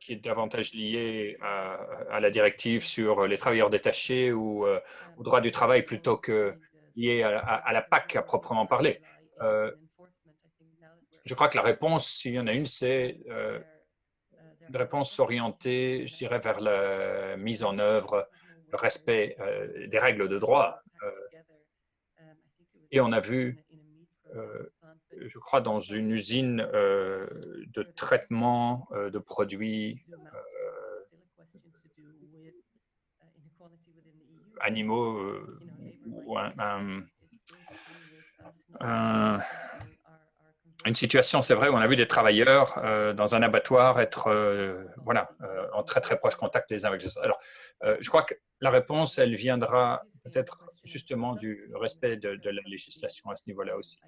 qui est davantage liée à, la directive sur les travailleurs détachés ou euh, au droit du travail plutôt que liée à, la PAC à proprement parler. Euh, je crois que la réponse, s'il y en a une, c'est euh, une réponse orientée, je dirais, vers la mise en œuvre respect euh, des règles de droit. Euh, et on a vu, euh, je crois, dans une usine de traitement de produits animaux ou une situation, c'est vrai, où on a vu des travailleurs dans un abattoir être voilà, en très très proche contact les uns avec les autres. Alors, je crois que la réponse, elle viendra peut-être justement du respect de, la législation à ce niveau-là aussi.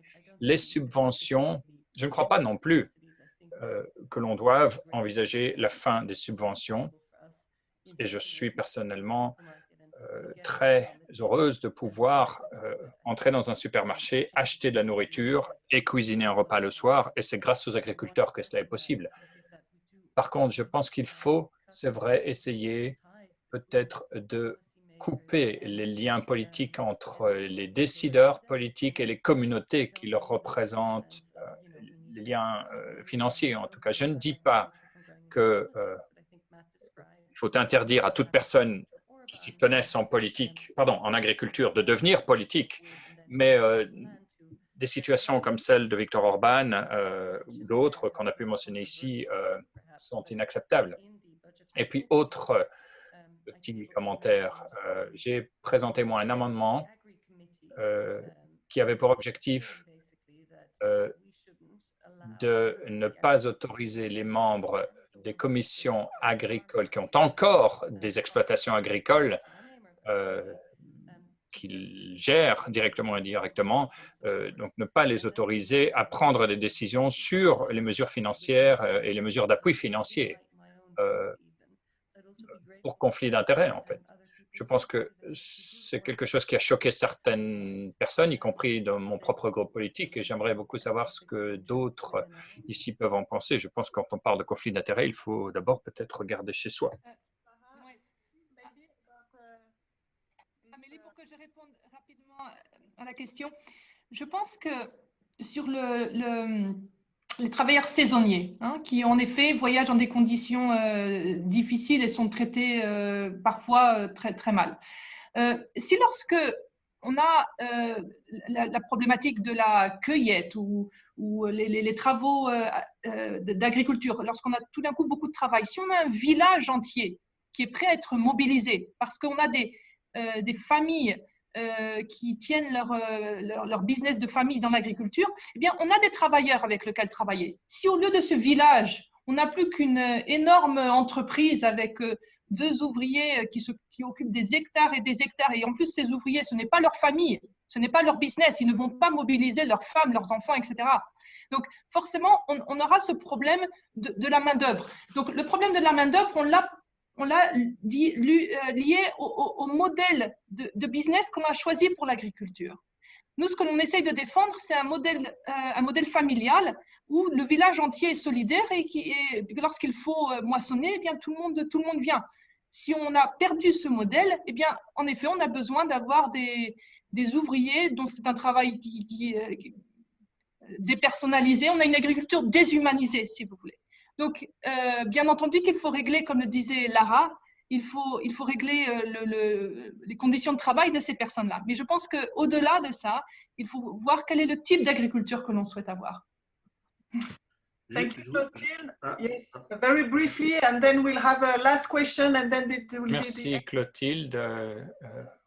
Les subventions, je ne crois pas non plus euh, que l'on doive envisager la fin des subventions. Et je suis personnellement euh, très heureuse de pouvoir euh, entrer dans un supermarché, acheter de la nourriture et cuisiner un repas le soir. Et c'est grâce aux agriculteurs que cela est possible. Par contre, je pense qu'il faut, c'est vrai, essayer peut-être de couper les liens politiques entre les décideurs politiques et les communautés qui leur représentent euh, les liens euh, financiers en tout cas. Je ne dis pas qu'il euh, faut interdire à toute personne qui s'y connaisse en politique, pardon, en agriculture, de devenir politique, mais des situations comme celle de Victor Orban ou d'autres qu'on a pu mentionner ici sont inacceptables. Et puis, autre petit commentaire, j'ai présenté moi un amendement qui avait pour objectif de ne pas autoriser les membres des commissions agricoles qui ont encore des exploitations agricoles euh, qu'ils gèrent directement ou indirectement, euh, donc ne pas les autoriser à prendre des décisions sur les mesures financières euh, et les mesures d'appui financier pour conflit d'intérêts, en fait je pense que c'est quelque chose qui a choqué certaines personnes, y compris dans mon propre groupe politique, et j'aimerais beaucoup savoir ce que d'autres ici peuvent en penser. Je pense que quand on parle de conflit d'intérêts, il faut d'abord peut-être regarder chez soi. Amélie, pour que je réponde rapidement à la question, je pense que sur le les travailleurs saisonniers, hein, qui en effet voyagent dans des conditions euh, difficiles et sont traités euh, parfois euh, très, très mal. si lorsque on a la, problématique de la cueillette ou, les, travaux d'agriculture, lorsqu'on a tout d'un coup beaucoup de travail, si on a un village entier qui est prêt à être mobilisé parce qu'on a des familles euh, qui tiennent euh, leur, leur, business de famille dans l'agriculture, eh bien, on a des travailleurs avec lesquels travailler. Si au lieu de ce village, on n'a plus qu'une énorme entreprise avec euh, deux ouvriers qui, se, qui occupent des hectares et des hectares, et en plus, ces ouvriers, ce n'est pas leur famille, ce n'est pas leur business, ils ne vont pas mobiliser leurs femmes, leurs enfants, etc. Donc, forcément, on, aura ce problème de, de la main-d'œuvre. Donc, le problème de la main-d'œuvre, on l'a on l'a euh, lié au, modèle de, business qu'on a choisi pour l'agriculture. Nous, ce que l'on essaye de défendre, c'est un modèle, euh, familial où le village entier est solidaire et, qui lorsqu'il faut euh, moissonner, eh bien, tout, le monde, tout le monde vient. Si on a perdu ce modèle, eh bien, en effet, on a besoin d'avoir des, ouvriers dont c'est un travail qui, dépersonnalisé. On a une agriculture déshumanisée, si vous voulez. Donc, euh, bien entendu qu'il faut régler, comme le disait Lara, il faut, il faut régler euh, les conditions de travail de ces personnes-là. Mais je pense qu'au-delà de ça, il faut voir quel est le type d'agriculture que l'on souhaite avoir. Thank you, Clotilde. Ah, yes, ah. very briefly, and then we'll have a last question, and then it will Merci, Clotilde.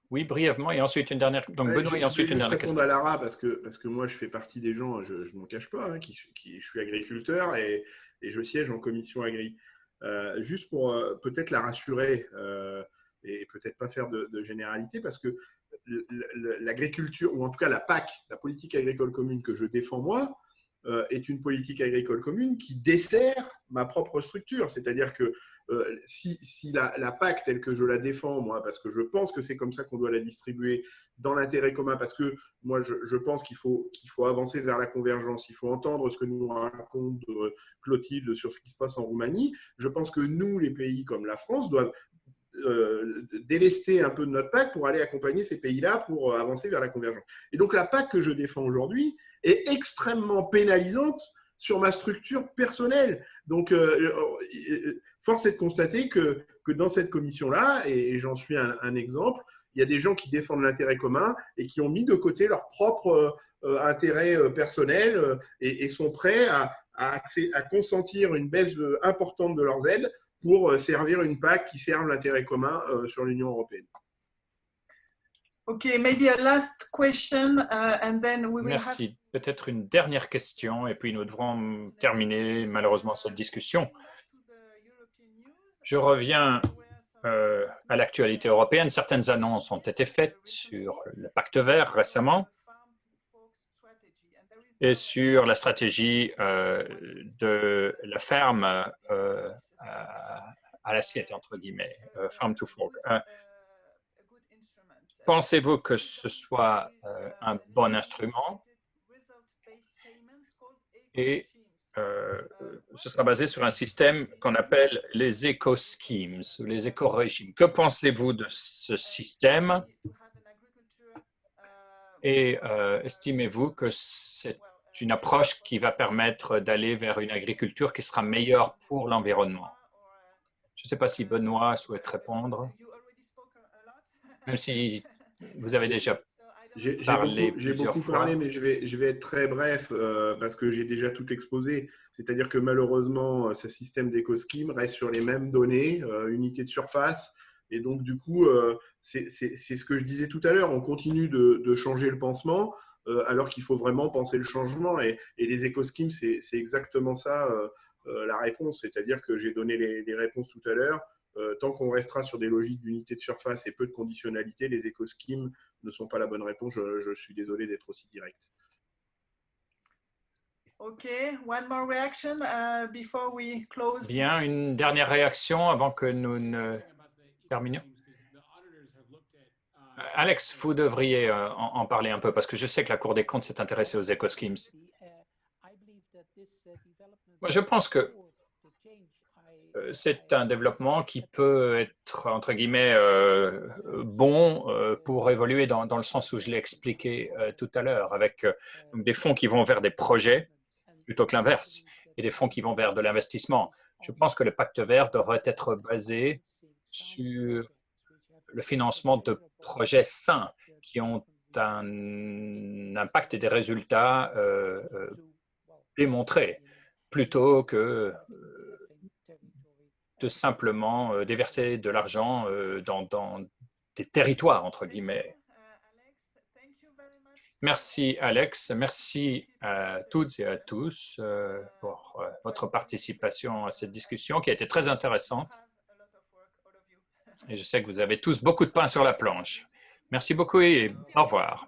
Oui, brièvement, et ensuite une dernière. Donc, Benoît, et ensuite une dernière question. à Lara parce que, parce que moi, je fais partie des gens, je ne m'en cache pas, hein, qui, qui, je suis agriculteur et, et je siège en commission agri. Euh, juste pour euh, peut-être la rassurer euh, et peut-être pas faire de, généralité, parce que l'agriculture, ou en tout cas la PAC, la politique agricole commune que je défends moi, est une politique agricole commune qui dessert ma propre structure. C'est-à-dire que euh, si, la, PAC telle que je la défends, moi, parce que je pense que c'est comme ça qu'on doit la distribuer dans l'intérêt commun, parce que moi, je, pense qu'il faut, qu'il faut avancer vers la convergence, il faut entendre ce que nous raconte euh, Clotilde sur ce qui se passe en Roumanie. Je pense que nous, les pays comme la France, doivent euh, délester un peu de notre PAC pour aller accompagner ces pays-là pour avancer vers la convergence. Et donc la PAC que je défends aujourd'hui est extrêmement pénalisante sur ma structure personnelle. Donc, euh, euh, force est de constater que, que dans cette commission-là, et j'en suis un, exemple, il y a des gens qui défendent l'intérêt commun et qui ont mis de côté leur propre euh, intérêt personnel et, sont prêts à, à, consentir une baisse importante de leurs aides pour servir une PAC qui serve l'intérêt commun sur l'Union européenne. Okay, maybe a last question, uh, and then we will Merci. Peut-être une dernière question, et puis nous devrons terminer malheureusement cette discussion. Je reviens euh, à l'actualité européenne. Certaines annonces ont été faites sur le pacte vert récemment et sur la stratégie euh, de la ferme euh, à, l'assiette, entre guillemets, farm to fork. Pensez-vous que ce soit euh, un bon instrument? Et euh, ce sera basé sur un système qu'on appelle les éco-schemes, les éco-régimes. Que pensez-vous de ce système? Et euh, estimez-vous que c'est une approche qui va permettre d'aller vers une agriculture qui sera meilleure pour l'environnement Je ne sais pas si Benoît souhaite répondre, même si vous avez déjà J'ai beaucoup, parlé, mais je vais, je vais être très bref euh, parce que j'ai déjà tout exposé. C'est-à-dire que malheureusement, ce système d'éco-scheme reste sur les mêmes données, euh, unités de surface. Et donc, du coup, euh, c'est ce que je disais tout à l'heure. On continue de, de, changer le pansement alors qu'il faut vraiment penser le changement. Et, et les éco-schemes, c'est exactement ça la réponse. C'est-à-dire que j'ai donné les, les réponses tout à l'heure. Euh, tant qu'on restera sur des logiques d'unité de surface et peu de conditionnalité, les éco-schemes ne sont pas la bonne réponse. Je, suis désolé d'être aussi direct. OK, one more reaction uh, before we close. Bien, une dernière réaction avant que nous ne terminions. Euh, Alex, vous devriez euh, en, parler un peu parce que je sais que la Cour des comptes s'est intéressée aux éco-schemes. Je pense que euh, c'est un développement qui peut être, entre guillemets, bon pour évoluer dans, le sens où je l'ai expliqué tout à l'heure, avec des fonds qui vont vers des projets plutôt que l'inverse, et des fonds qui vont vers de l'investissement. Je pense que le pacte vert devrait être basé sur le financement de projets sains qui ont un impact et des résultats démontrés, plutôt que de simplement euh, déverser de l'argent euh, dans, des territoires, entre guillemets. Merci Alex, merci à toutes et à tous euh, pour votre participation à cette discussion qui a été très intéressante. Et je sais que vous avez tous beaucoup de pain sur la planche. Merci beaucoup et au revoir.